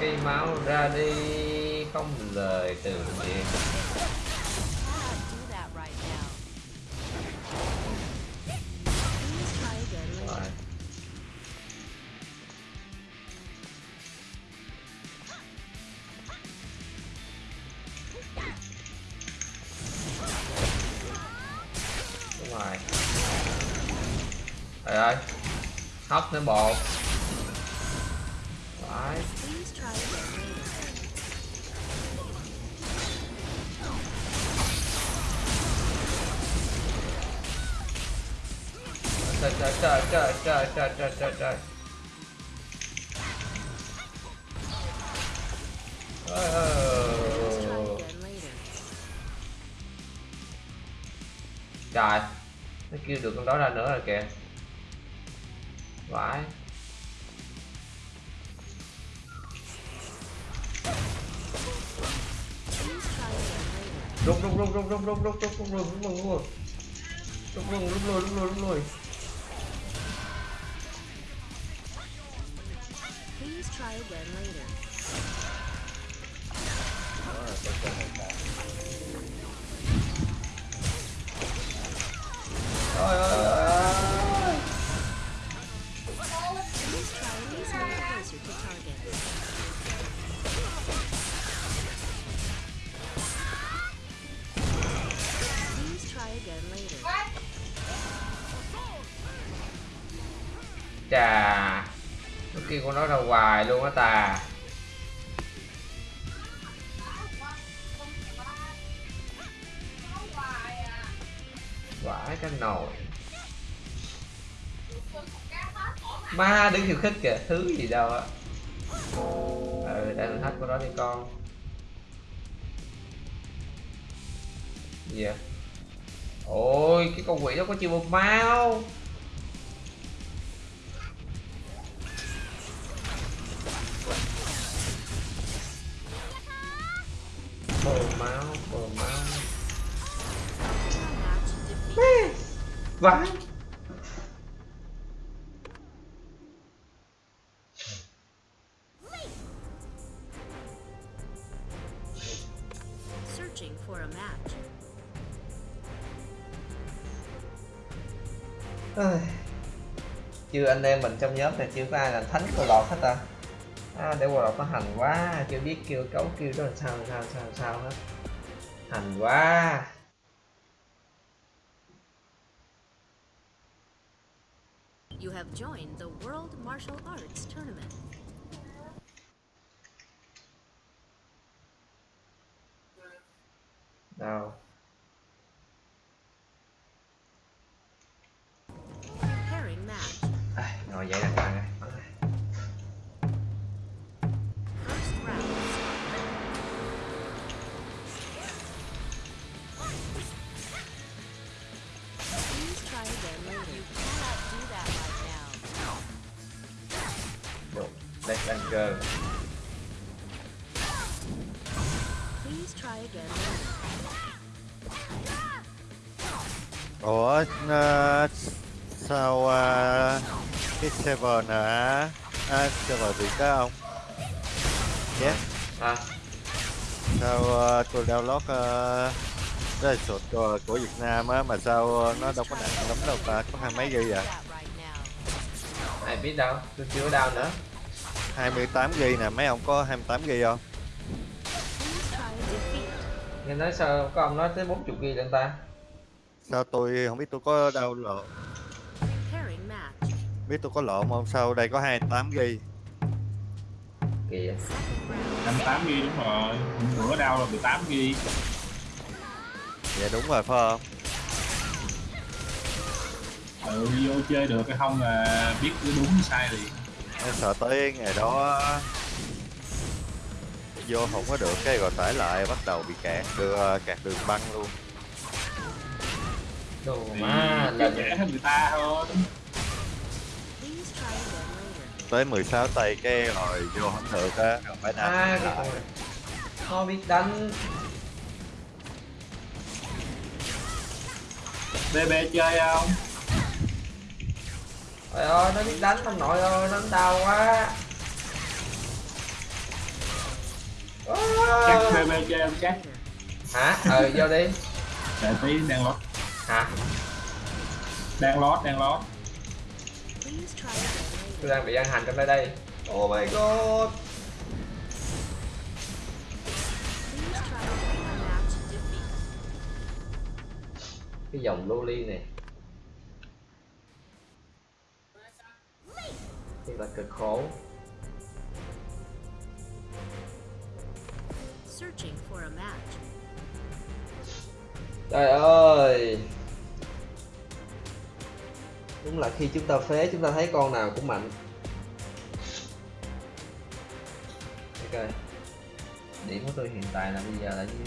Cây máu ra đi không lời từ biệt hóc nữa bột Đấy.
Please try again later.
trời trời trời trời trời trời trời trời trời Ôi, trời nó kêu được con đó ra nữa rồi kìa vãi rút rút rút rút rút rút rút rút rút rút rút rút rút rút rút rút lui rút lui rút lui
Please try again later.
ôi ôi ôi ôi chà. Nó kêu con nó ra hoài luôn á ta. Vãi cái nồi. Ma đứng khiêu khích kìa, thứ gì đâu á. Ừ đang hết con đó đi con. Gì vậy? Ôi, cái con quỷ đó có chịu một máu. Bờ máu bờ máu vãi
Searching for a match.
Ơi. chưa anh em mình trong nhóm này chưa có ai là thánh của lọt hết ta à, để qua nó hành quá chưa biết kêu cấu kêu đó là sao sao sao sao hết hành quá
You have joined the World Martial Arts Tournament.
đâu
Preparing match.
à, ngồi dậy đàng Black Anchor
Please try again. Later.
ủa ờ, sao ờ, cái server nè? À, server gì đó không yes
à,
sao ờ, tôi download uh, cái sụt của, của Việt Nam á mà sao nó đâu có nặng lắm đâu ta có hai mấy GB
do
à?
Ai biết đâu tôi chưa có đau nữa
28 GB nè mấy ông có 28 GB không?
Nghe nói sao có ông nói tới 40 ghi lên ta?
Sao tôi không biết tôi có đâu lộ. Biết tôi có lộn không? Sao đây có 28 GB
kìa
Second round.
58 ghi đúng rồi. Bữa đau là 18 ghi.
Dạ đúng rồi phải không?
Ừ, vô chơi được hay không là biết cái đúng sai liền
em sợ tới ngày đó vô không có được cái rồi tải lại bắt đầu bị kẹt đưa kẹt đường băng luôn.
Đồ
thì
má lần
dễ hơn người ta thôi.
Later.
tới 16 tay cái rồi vô không được á rồi phải nằm
à
lại.
nó biết đánh.
BB chơi không
trời ơi nó biết đánh ông nội ơi nó đau quá.
Chắc. BB chơi không chắc?
Hả? Ờ vô đi.
Để tí đang lót.
Hả?
Đang lót đang lót.
Tôi đang bị ăn hành trong đây đây. Oh my god. Cái dòng loli này
Searching for a match.
trời ơi! Đúng là khi chúng ta phế chúng ta thấy con nào cũng mạnh. Ok. Điểm của tôi hiện tại là bây giờ là nhiêu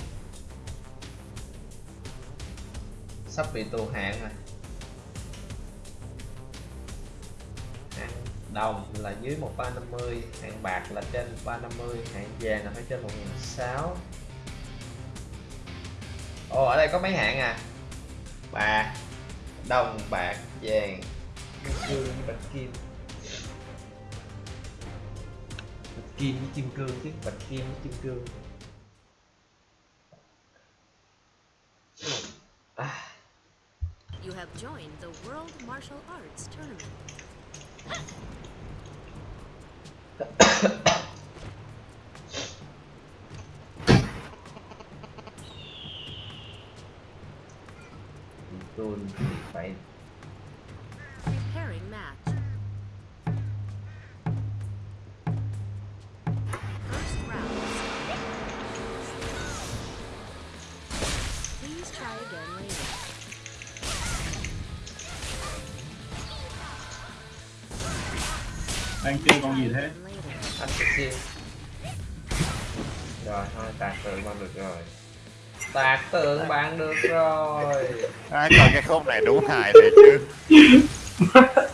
sắp bị tù hạn rồi đồng là dưới 1350 hạng bạc là trên 350 hạng vàng là phải trên 1006 Ồ ở đây có mấy hạng à? Bạc đồng bạc vàng. Kim cương với bạch kim. Bạch kim với kim cương chứ. Bạch kim với kim cương. À,
You have joined the World Martial Arts Tournament.
Tôi phải
Preparing
đang chơi con gì thế?
Anh xin rồi thôi tạc tượng bằng được rồi. Tạc tượng bạn được rồi.
Ai coi cái khúc này đúng hài thiệt chứ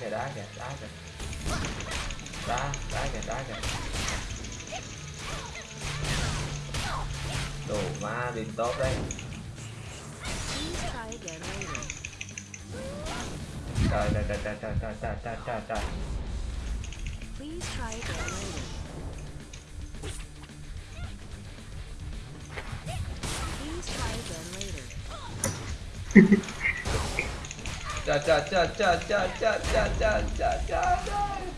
kìa, đá kìa đá kìa đá đá kìa đá kìa đồ ma điên tốt đấy
Please
trời trời trời trời trời trời trời trời trời trời
Please try again later. Please try again later
trời trời trời trời trời trời trời trời trời trời trời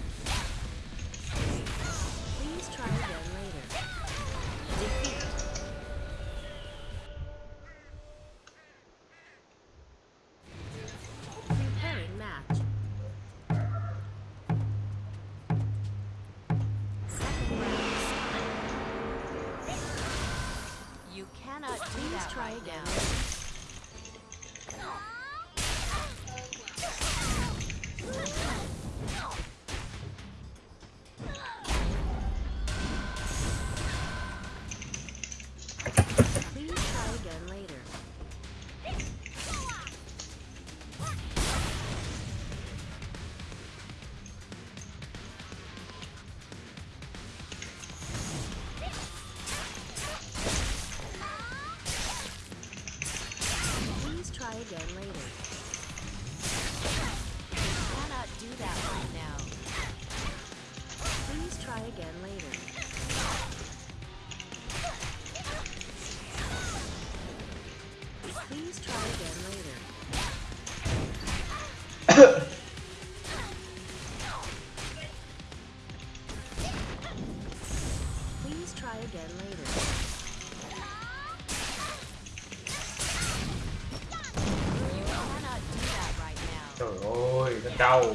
đầu.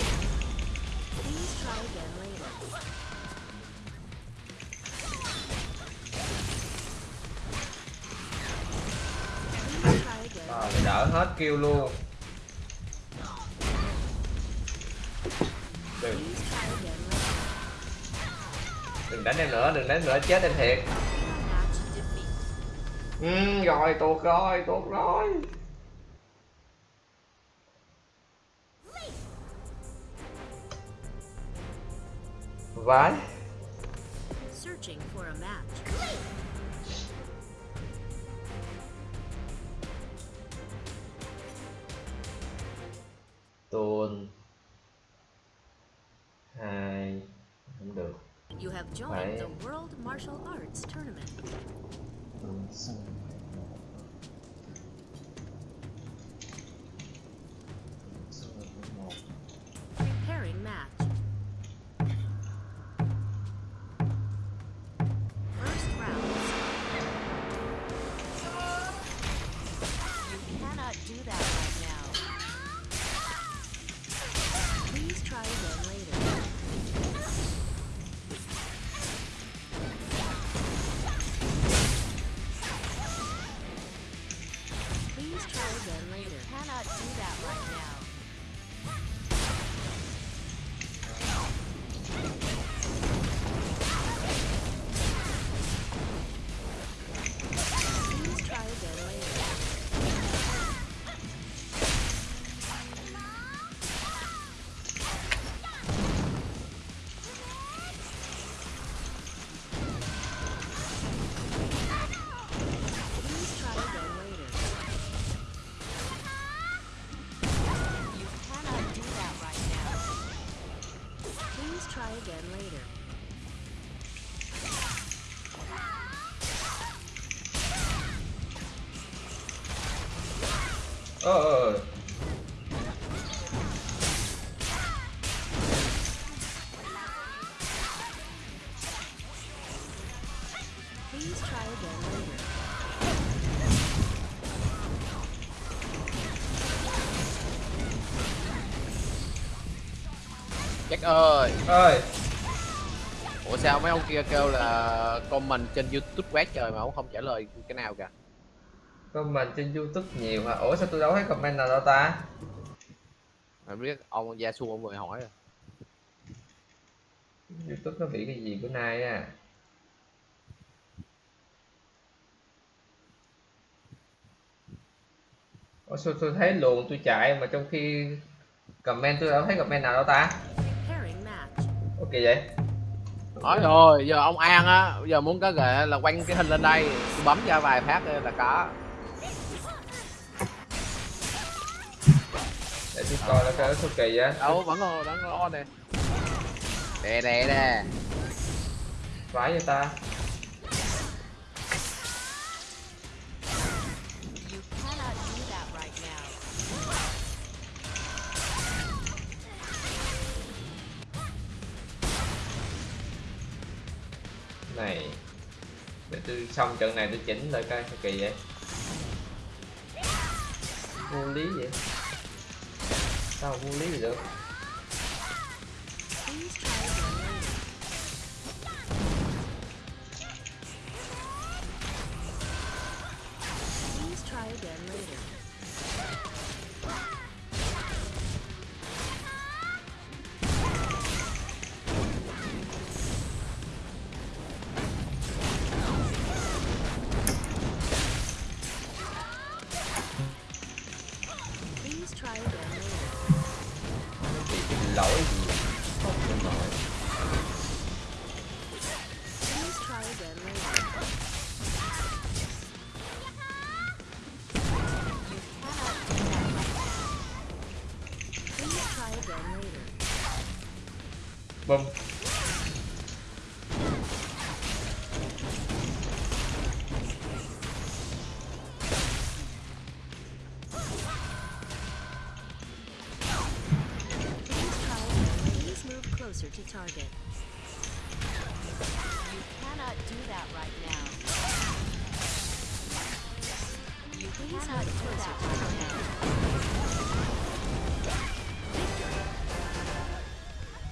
Rồi đỡ hết kêu luôn. Đừng. Đừng đánh em nữa đừng đánh nữa chết em thiệt. Ừ, rồi tuột rồi tuột rồi.
Uruguai. Ơi.
Ơi.
Ủa sao mấy ông kia kêu là comment trên youtube quét trời mà ông không trả lời cái nào kìa?
Comment trên youtube nhiều hả? Ủa sao tôi đâu thấy comment nào đâu ta?
Mà biết ông Gia Xu ông vừa hỏi rồi.
Youtube nó bị cái gì bữa nay à ủa sao tôi thấy luồng tôi chạy mà trong khi comment tôi đâu thấy comment nào đâu ta. Ok vậy
Nói rồi, giờ ông An á, giờ muốn có ghệ là quanh cái hình lên đây, tôi bấm ra vài phát là có.
để tôi coi nó cái số kỳ á
Đâu vẫn còn vẫn còn on nè. Đè đè nè.
vãi cho ta tôi xong trận này tôi chỉnh lại coi sao kỳ vậy. Vô lý vậy. Sao vô lý gì được?
Please try again later.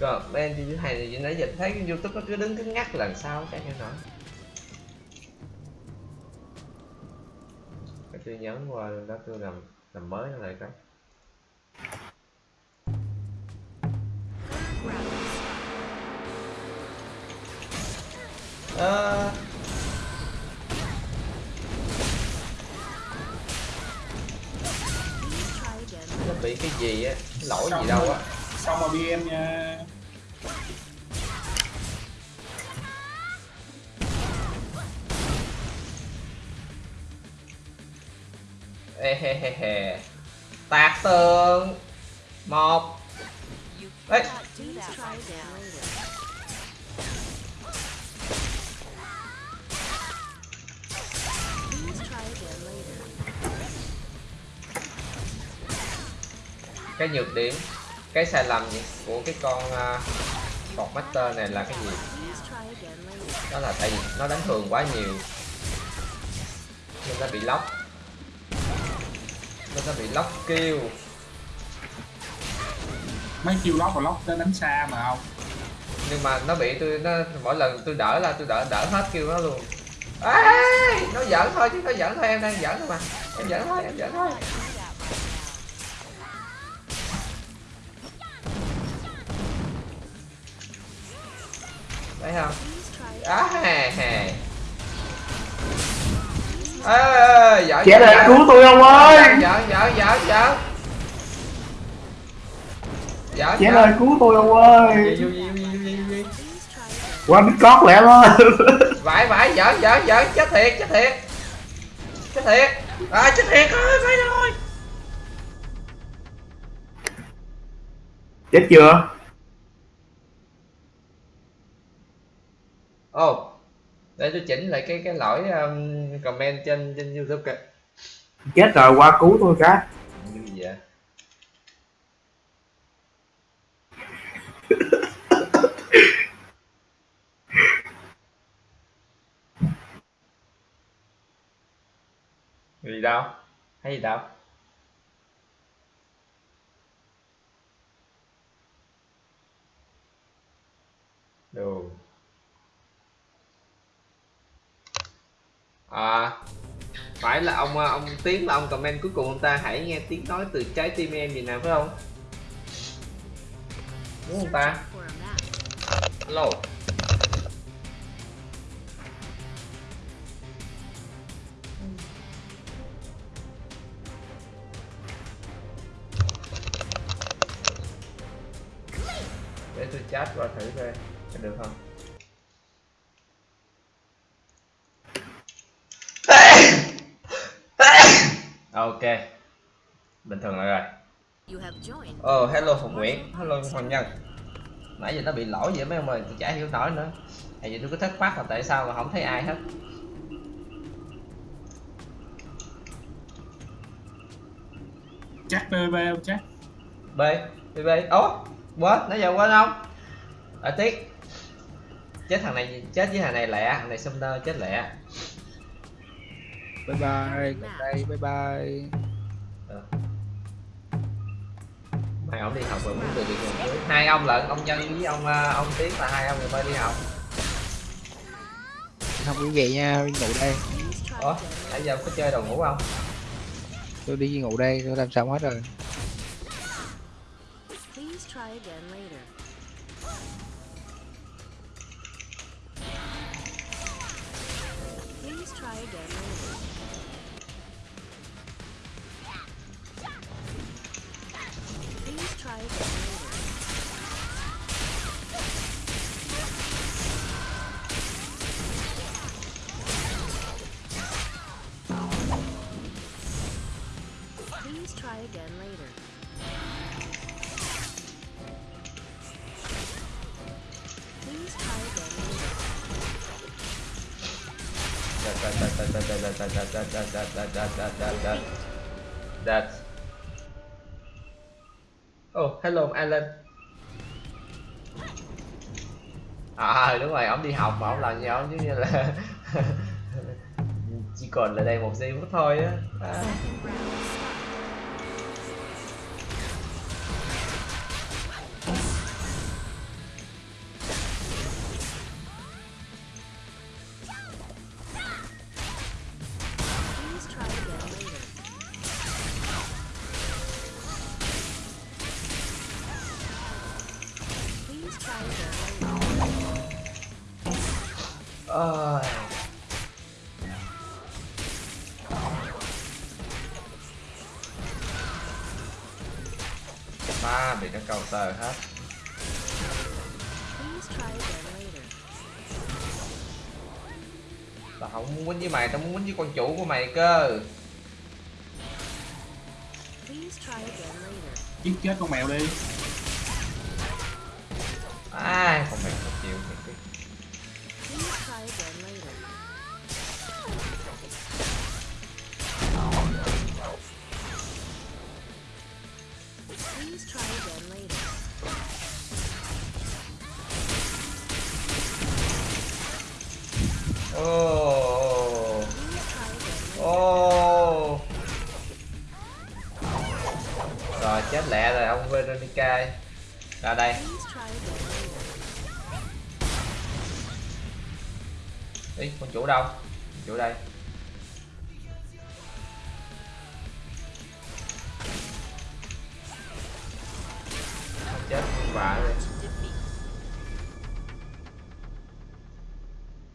Now.
như
thế
này thì nãy giờ thấy cái youtube nó cứ đứng cứ ngắt lần sau cái hiểu nổi Để tôi nhấn qua đó tôi làm làm mới nó lại
cái. À.
Nó bị cái gì á? Lỗi gì đâu á?
Xong rồi bm nha.
Ehehehe. Tạc tường. Một.
Đấy.
cái nhược điểm cái sai lầm của cái con uh, master này là cái gì đó là tại vì nó đánh thường quá nhiều nên nó bị lóc nó bị lóc kêu
mấy chiêu lóc và lóc tới đánh xa mà không?
Nhưng mà nó bị tôi nó mỗi lần tôi đỡ là tôi đỡ đỡ hết kêu nó luôn. Ê, nó giỡn thôi chứ nó giỡn thôi em đang giỡn thôi mà. Em giỡn thôi em giỡn thôi. Thấy không? Á hè hè ê giỡn
Trẻ
giỡn.
cứu tôi ông ơi.
Giỡn giỡn giỡn giỡn giỡn
Trẻ lại cứu tôi ông ơi. Qua biết cót lẹ đó
vãi vãi giỡn giỡn giỡn chết thiệt chết thiệt. Chết thiệt. À chết thiệt ơi phải rồi.
Chết chưa?
Ồ để tôi chỉnh lại cái cái lỗi um, comment trên trên youtube kìa.
Chết rồi qua cứu tôi cái.
Như gì vậy. Gì đâu? Thấy gì đâu? Đồ à phải là ông à, ông tiến là ông comment cuối cùng ông ta hãy nghe tiếng nói từ trái tim em gì nào, phải không đúng không ta
For.
Hello. Để tôi chat qua thử coi được không? Ok bình thường lại rồi.
Joined.
Ồ, hello Phụng Nguyễn, hello Hoàng Nhân. Nãy giờ nó bị lỗi vậy mấy ông ơi, tôi chả hiểu nổi nữa. Tại vì tôi cứ thắc mắc là tại sao mà không thấy ai hết.
Chắc PVP không chắc?
B, B, B, ố, quên, nãy giờ quên không? À tiếc. Chết thằng này, chết với thằng này lẹ, thằng này summoner chết lẹ
bye bye đây bye. bye
Mày ông đi học rồi muốn từ nguồn dưới Hai ông lận, ông Nhân với ông ờ, ông Tiến là hai ông người mới đi học.
Không quý vị nha ngủ đây.
Ủa, nãy giờ có chơi đồ ngủ không?
tôi đi ngủ đây tôi làm xong hết rồi
Please try again later. Please try again later. Please try again later.
That. Oh, hello Alan. À đúng rồi, ông đi học mà ông làm gì ổng giống như là chỉ còn là đây một giây phút thôi á. À. với con chủ của mày cơ.
Giết chết con mèo đi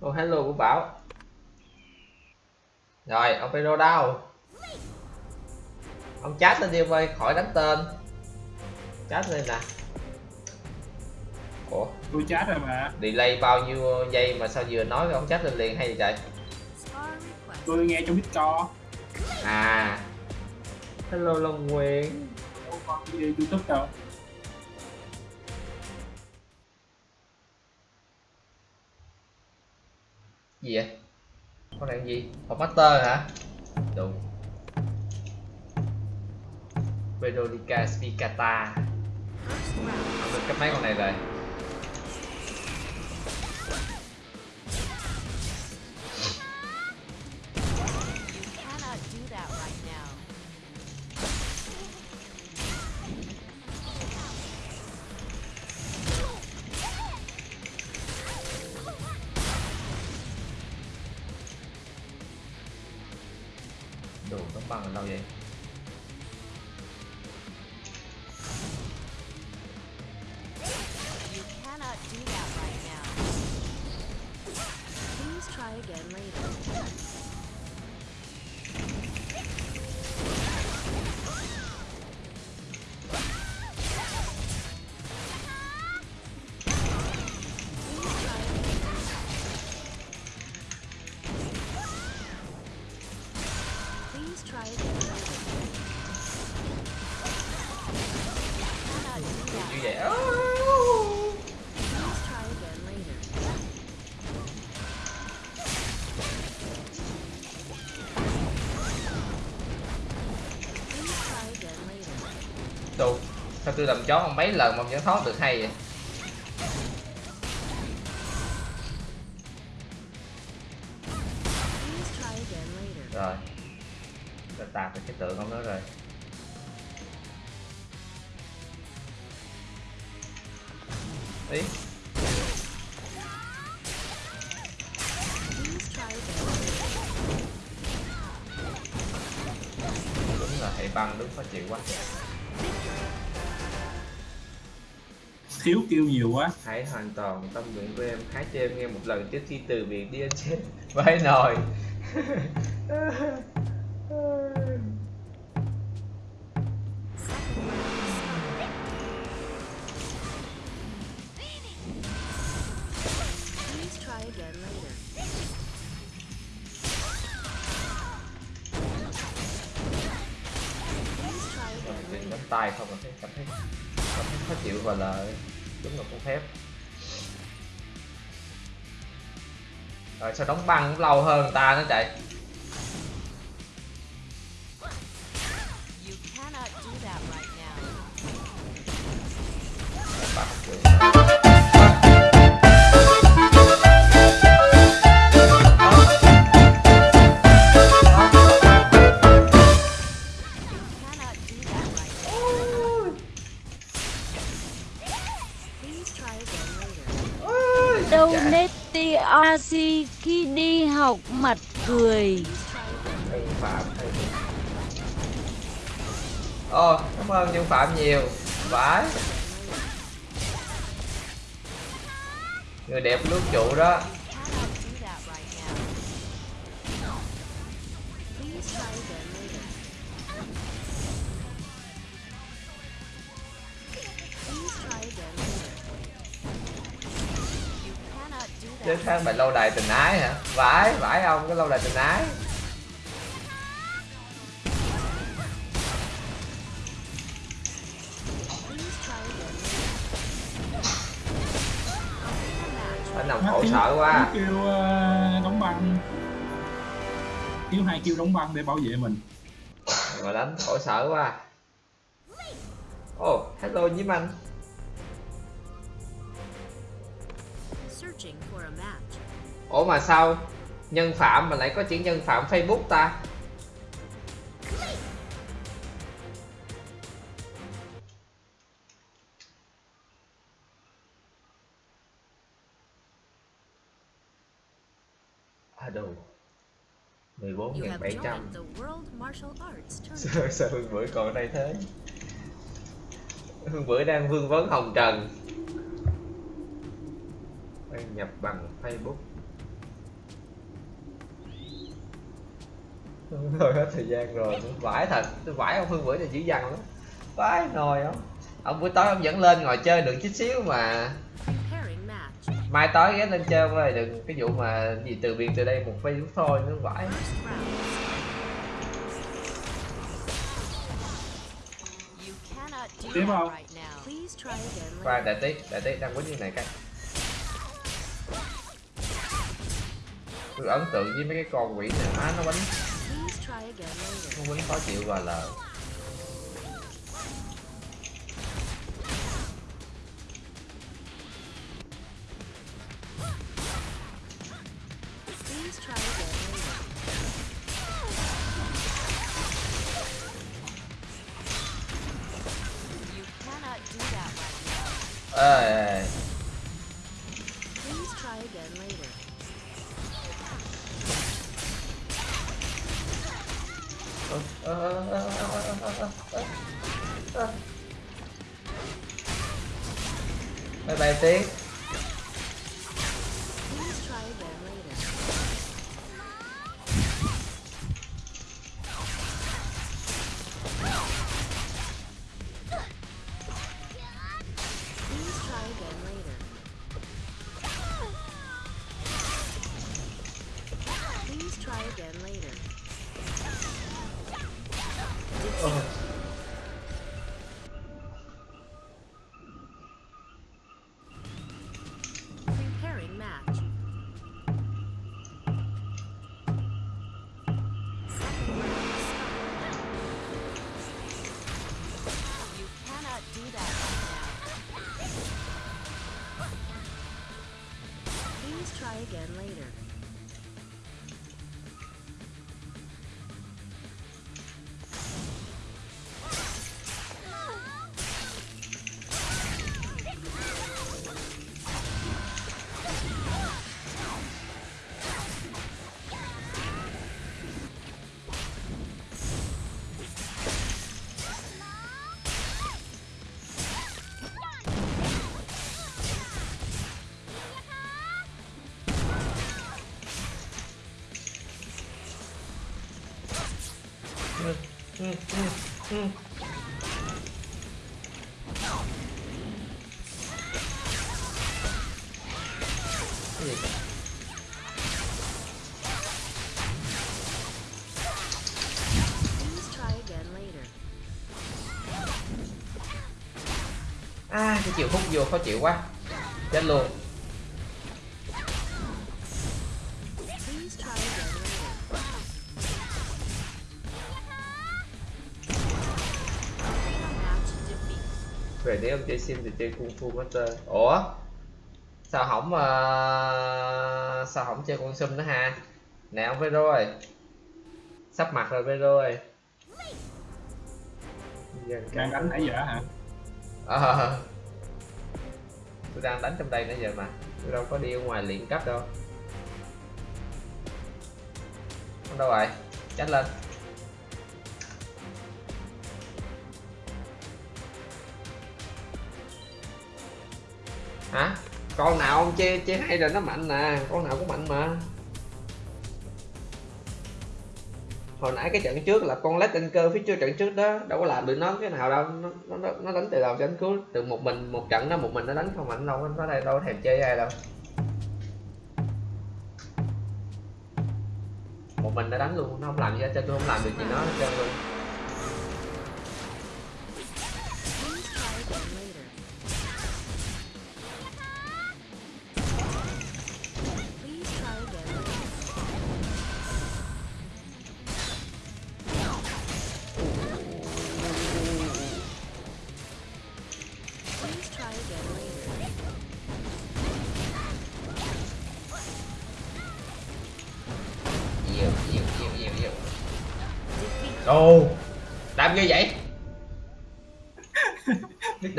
Ô hello của Bảo. Rồi, ông Pedro đâu? Ông chat lên đi ông ơi, khỏi đánh tên. Chat lên nè. Ủa,
tôi chat rồi mà
delay bao nhiêu giây mà sao vừa nói ông chat lên liền hay vậy?
Tôi nghe trong discord
À. Hello Long Nguyễn.
đâu có video youtube đâu
Gì vậy? Con này gì? Hộp master hả? Đúng. Veronica Spicata. Được cấp mấy con này rồi. Tôi làm chó mấy lần mà vẫn thoát được hay vậy?
Thiếu kêu nhiều quá.
Hãy hoàn toàn tâm nguyện của em. Hát cho em nghe một lần trước khi từ biệt đi anh chết vãi nồi sẽ sao đóng băng cũng lâu hơn người ta nó chạy.
Khi đi học mặt cười.
Nhân Phạm Ồ, cảm ơn Nhân Phạm nhiều. Vãi. Người đẹp lướt trụ đó. Chứ khác mày lâu đài tình ái hả? Vãi, vãi ông cái lâu đài tình ái. Anh nằm khổ sở quá.
Kêu ờ, đóng băng. Thiếu hai kêu đóng băng để bảo vệ mình.
Mà đánh khổ sở quá. Ồ, hello nhím anh Ủa mà sao Nhân Phạm mà lại có chữ nhân Phạm Facebook ta? À đâu 14
You have
700
joined the World Martial Arts Tournament.
sao, sao Hương Bưởi còn đây thế? Hương Bưởi đang vương vấn Hồng Trần. Đăng nhập bằng Facebook Thôi hết thời gian rồi. Vãi thật. Tôi vãi ông Hương Bưởi này dữ dằn lắm. Vãi nồi không Ông buổi tối ông dẫn lên ngồi chơi được chút xíu mà. Mai tối ghé lên chơi với đừng cái vụ mà gì từ biệt từ đây một Facebook thôi nó vãi.
Tiếp không?
later.
đại tí, đại tí đang quýnh như này cái. Tôi ấn tượng với mấy cái con quỷ này má nó quýnh con quýnh khó chịu và là Ê.
Please try again later.
Bye bye tiếng
Please try again later. Please try again later. Please try again later. 어.
Cái chiều hút vô khó chịu quá. Chết luôn. Về nếu ông chơi sim thì chơi kung fu master ủa? Sao không ờ, sao không chơi con sum nữa ha nè ông với rồi sắp mặt rồi với rồi
đang đánh nãy giờ hả?
Ờ tôi đang đánh trong đây nãy giờ mà. Tôi đâu có đi ở ngoài luyện cấp đâu. Không đâu rồi tránh lên. Hả? Con nào ông chê chê hay rồi nó mạnh nè. Con nào cũng mạnh mà. Hồi nãy cái trận trước là con lết trên cơ phía trước trận trước đó đâu có làm được nó cái nào đâu nó nó, nó- đánh từ đầu đến cuối từ một mình một trận đó một mình nó đánh không mạnh đâu nó đây đâu có thèm chơi ai đâu. Một mình nó đánh luôn nó không làm gì hết trơn tôi không làm được gì nó hết trơn luôn.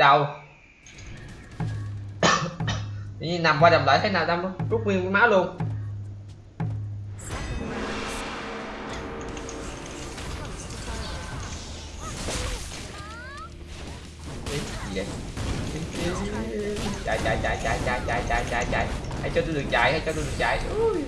Đâu nằm qua đầm lại thấy nào đâm rút nguyên cái máu luôn. Ý, chạy chạy chạy chạy chạy chạy chạy chạy chạy. Hãy cho tôi được chạy hãy cho tôi được chạy. Ui.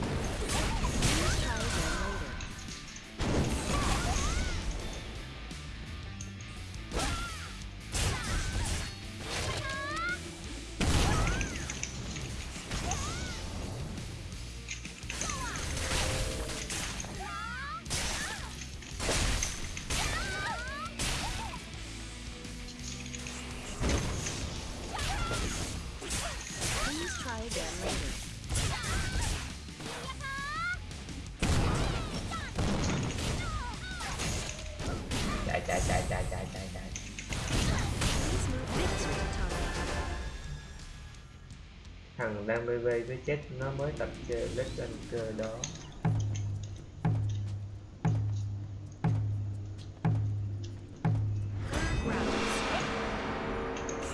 Với chết nó mới tập chơi Let's Anchor đó.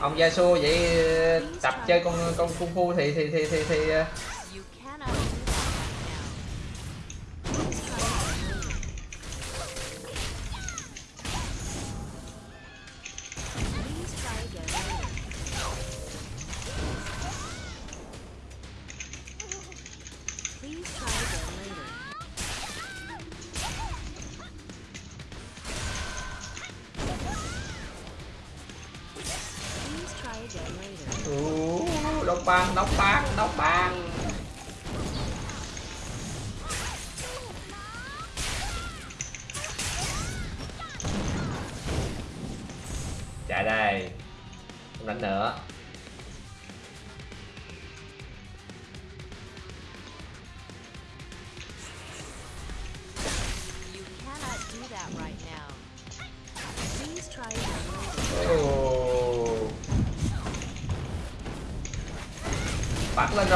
Ông Yasuo vậy tập chơi con con kung fu thì thì thì thì, thì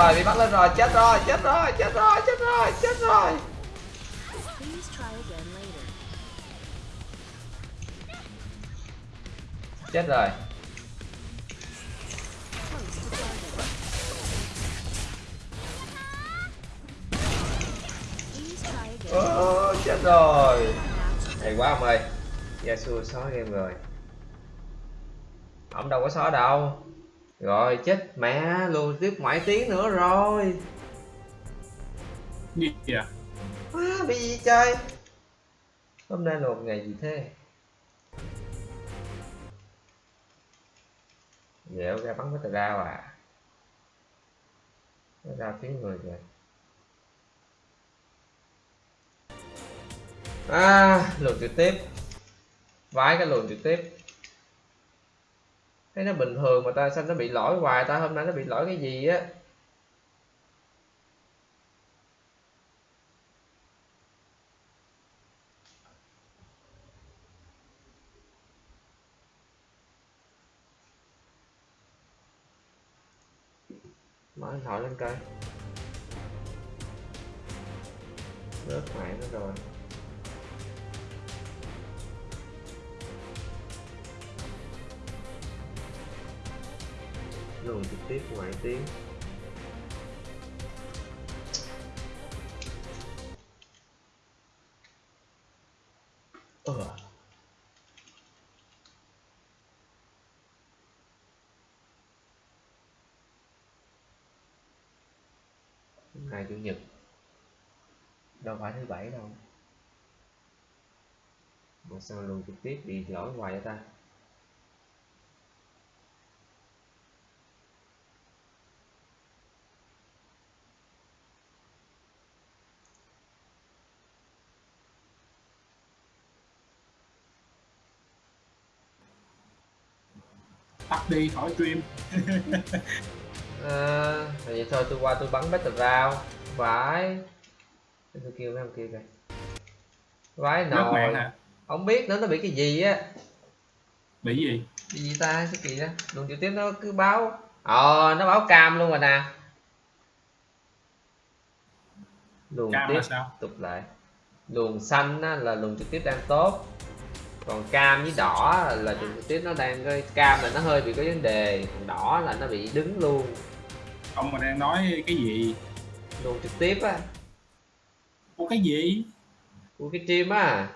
rồi bị bắt lên rồi. Chết rồi chết rồi chết rồi chết rồi chết rồi. Chết rồi. Ô, chết rồi. Hay quá ông ơi. Yasuo xóa game rồi. Ông đâu có xóa đâu. Rồi chết mẹ luôn tiếp ngoại tiếng nữa rồi.
Gì à
à, bị gì chơi hôm nay là một ngày gì thế? Dẻo ra bắn với tờ rao à? Nó ra phía người rồi à luồn trực tiếp. Vái cái luồn trực tiếp thấy nó bình thường mà ta sao nó bị lỗi hoài ta? Hôm nay nó bị lỗi cái gì á? Mở điện thoại lên coi. Rớt mạng nó rồi. Luồng trực tiếp ngoại tiếng. Ờ à. ngày chủ nhật. Đâu phải thứ bảy đâu. Mà sao luồng trực tiếp bị lỗi hoài vậy ta?
Đi khỏi stream.
À, vậy thôi tôi qua tôi bắn battle round. Vãi. Tôi kêu mấy ông kia kìa. Vãi nồi.
à
không biết nữa nó bị cái gì á.
Bị gì?
Bị gì ta? Cái kỳ đó luồng trực tiếp nó cứ báo. Ờ nó báo cam luôn rồi nè. Luồng
cam
tiếp tục lại. Luồng xanh á, là luồng trực tiếp đang tốt còn cam với đỏ là trực tiếp nó đang cái cam là nó hơi bị có vấn đề. Còn đỏ là nó bị đứng luôn.
Ông mà đang nói cái gì?
Luồng trực tiếp á.
Của cái gì?
Của cái stream á.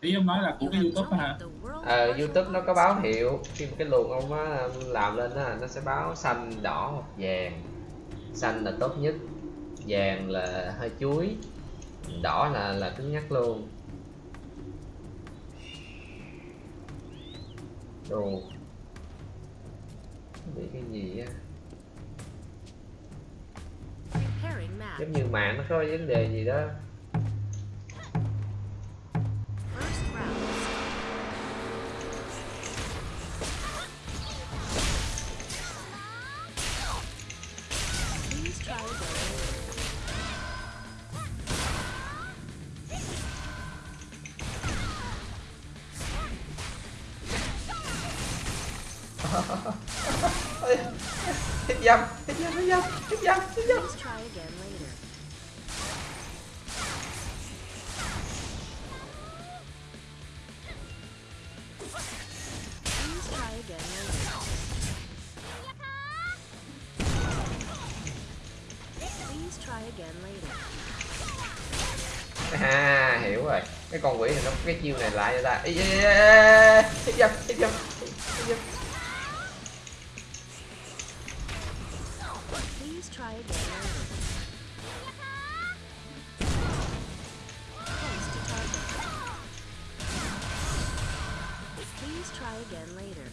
Ý ông nói là của cái youtube hả?
Ờ youtube nó có báo hiệu. Khi mà cái luồng ông á làm lên á nó sẽ báo xanh đỏ hoặc vàng. Xanh là tốt nhất. Vàng là hơi chuối. Đỏ là là cứng nhắc luôn đồ. Bị cái gì á. Giống như mạng nó có vấn đề gì đó
later. Please try again later.
à hiểu rồi cái con quỷ này nó cái chiêu này lại cho ta Ê, ê, ê, ê,
again later.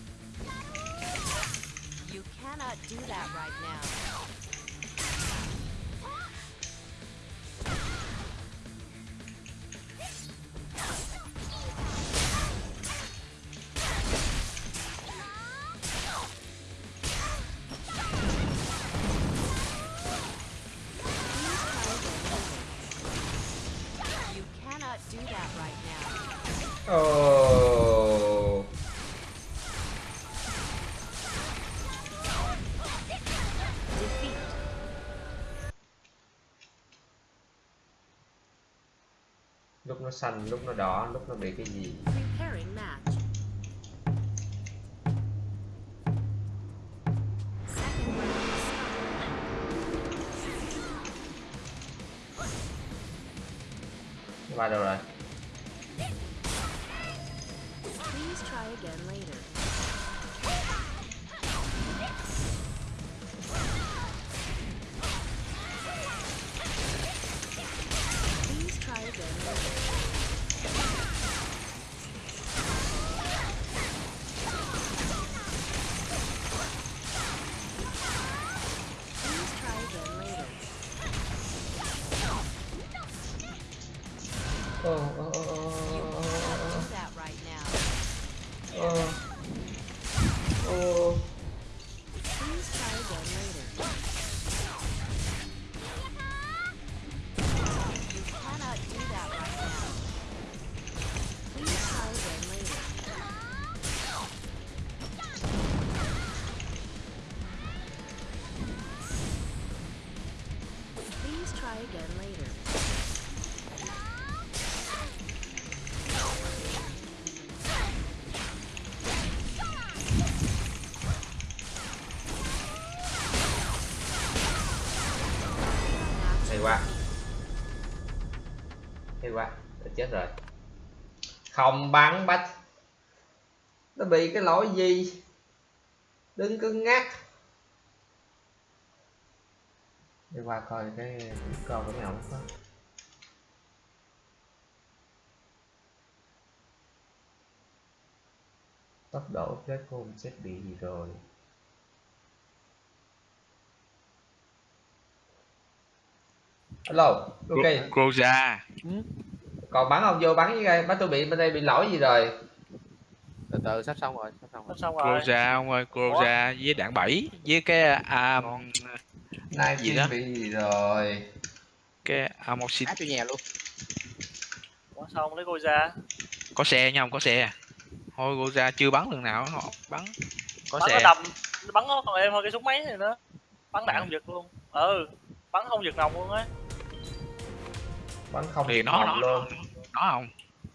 You cannot do that right now.
Xanh lúc nó đỏ lúc nó bị cái gì? Không bắn bách. Nó bị cái lỗi gì? Đừng cứng ngắc đi qua coi cái con của mèo có. Tốc độ ông chết bị gì rồi? Alo ok.
Groza
còn bắn không? Vô bắn với đây bắn tôi bị bên đây bị lỗi gì rồi?
Từ từ sắp xong rồi sắp xong rồi.
Xong rồi.
Groza ông ơi Groza với đạn bẫy với cái à,
nay Gì
đó?
bị gì rồi?
Cái amoxin
áp cho nhà luôn.
Ủa, sao không lấy cô ra?
Có xe nha không có xe. Thôi Groza chưa bắn lần nào họ bắn. Có
bắn nó
xe
đầm nó bắn nó còn em hơn cái súng máy này nữa bắn đạn không giật luôn. Ừ bắn không giật nòng luôn á.
Bắn không
thì
được
nó
nòng
nó
luôn.
nó không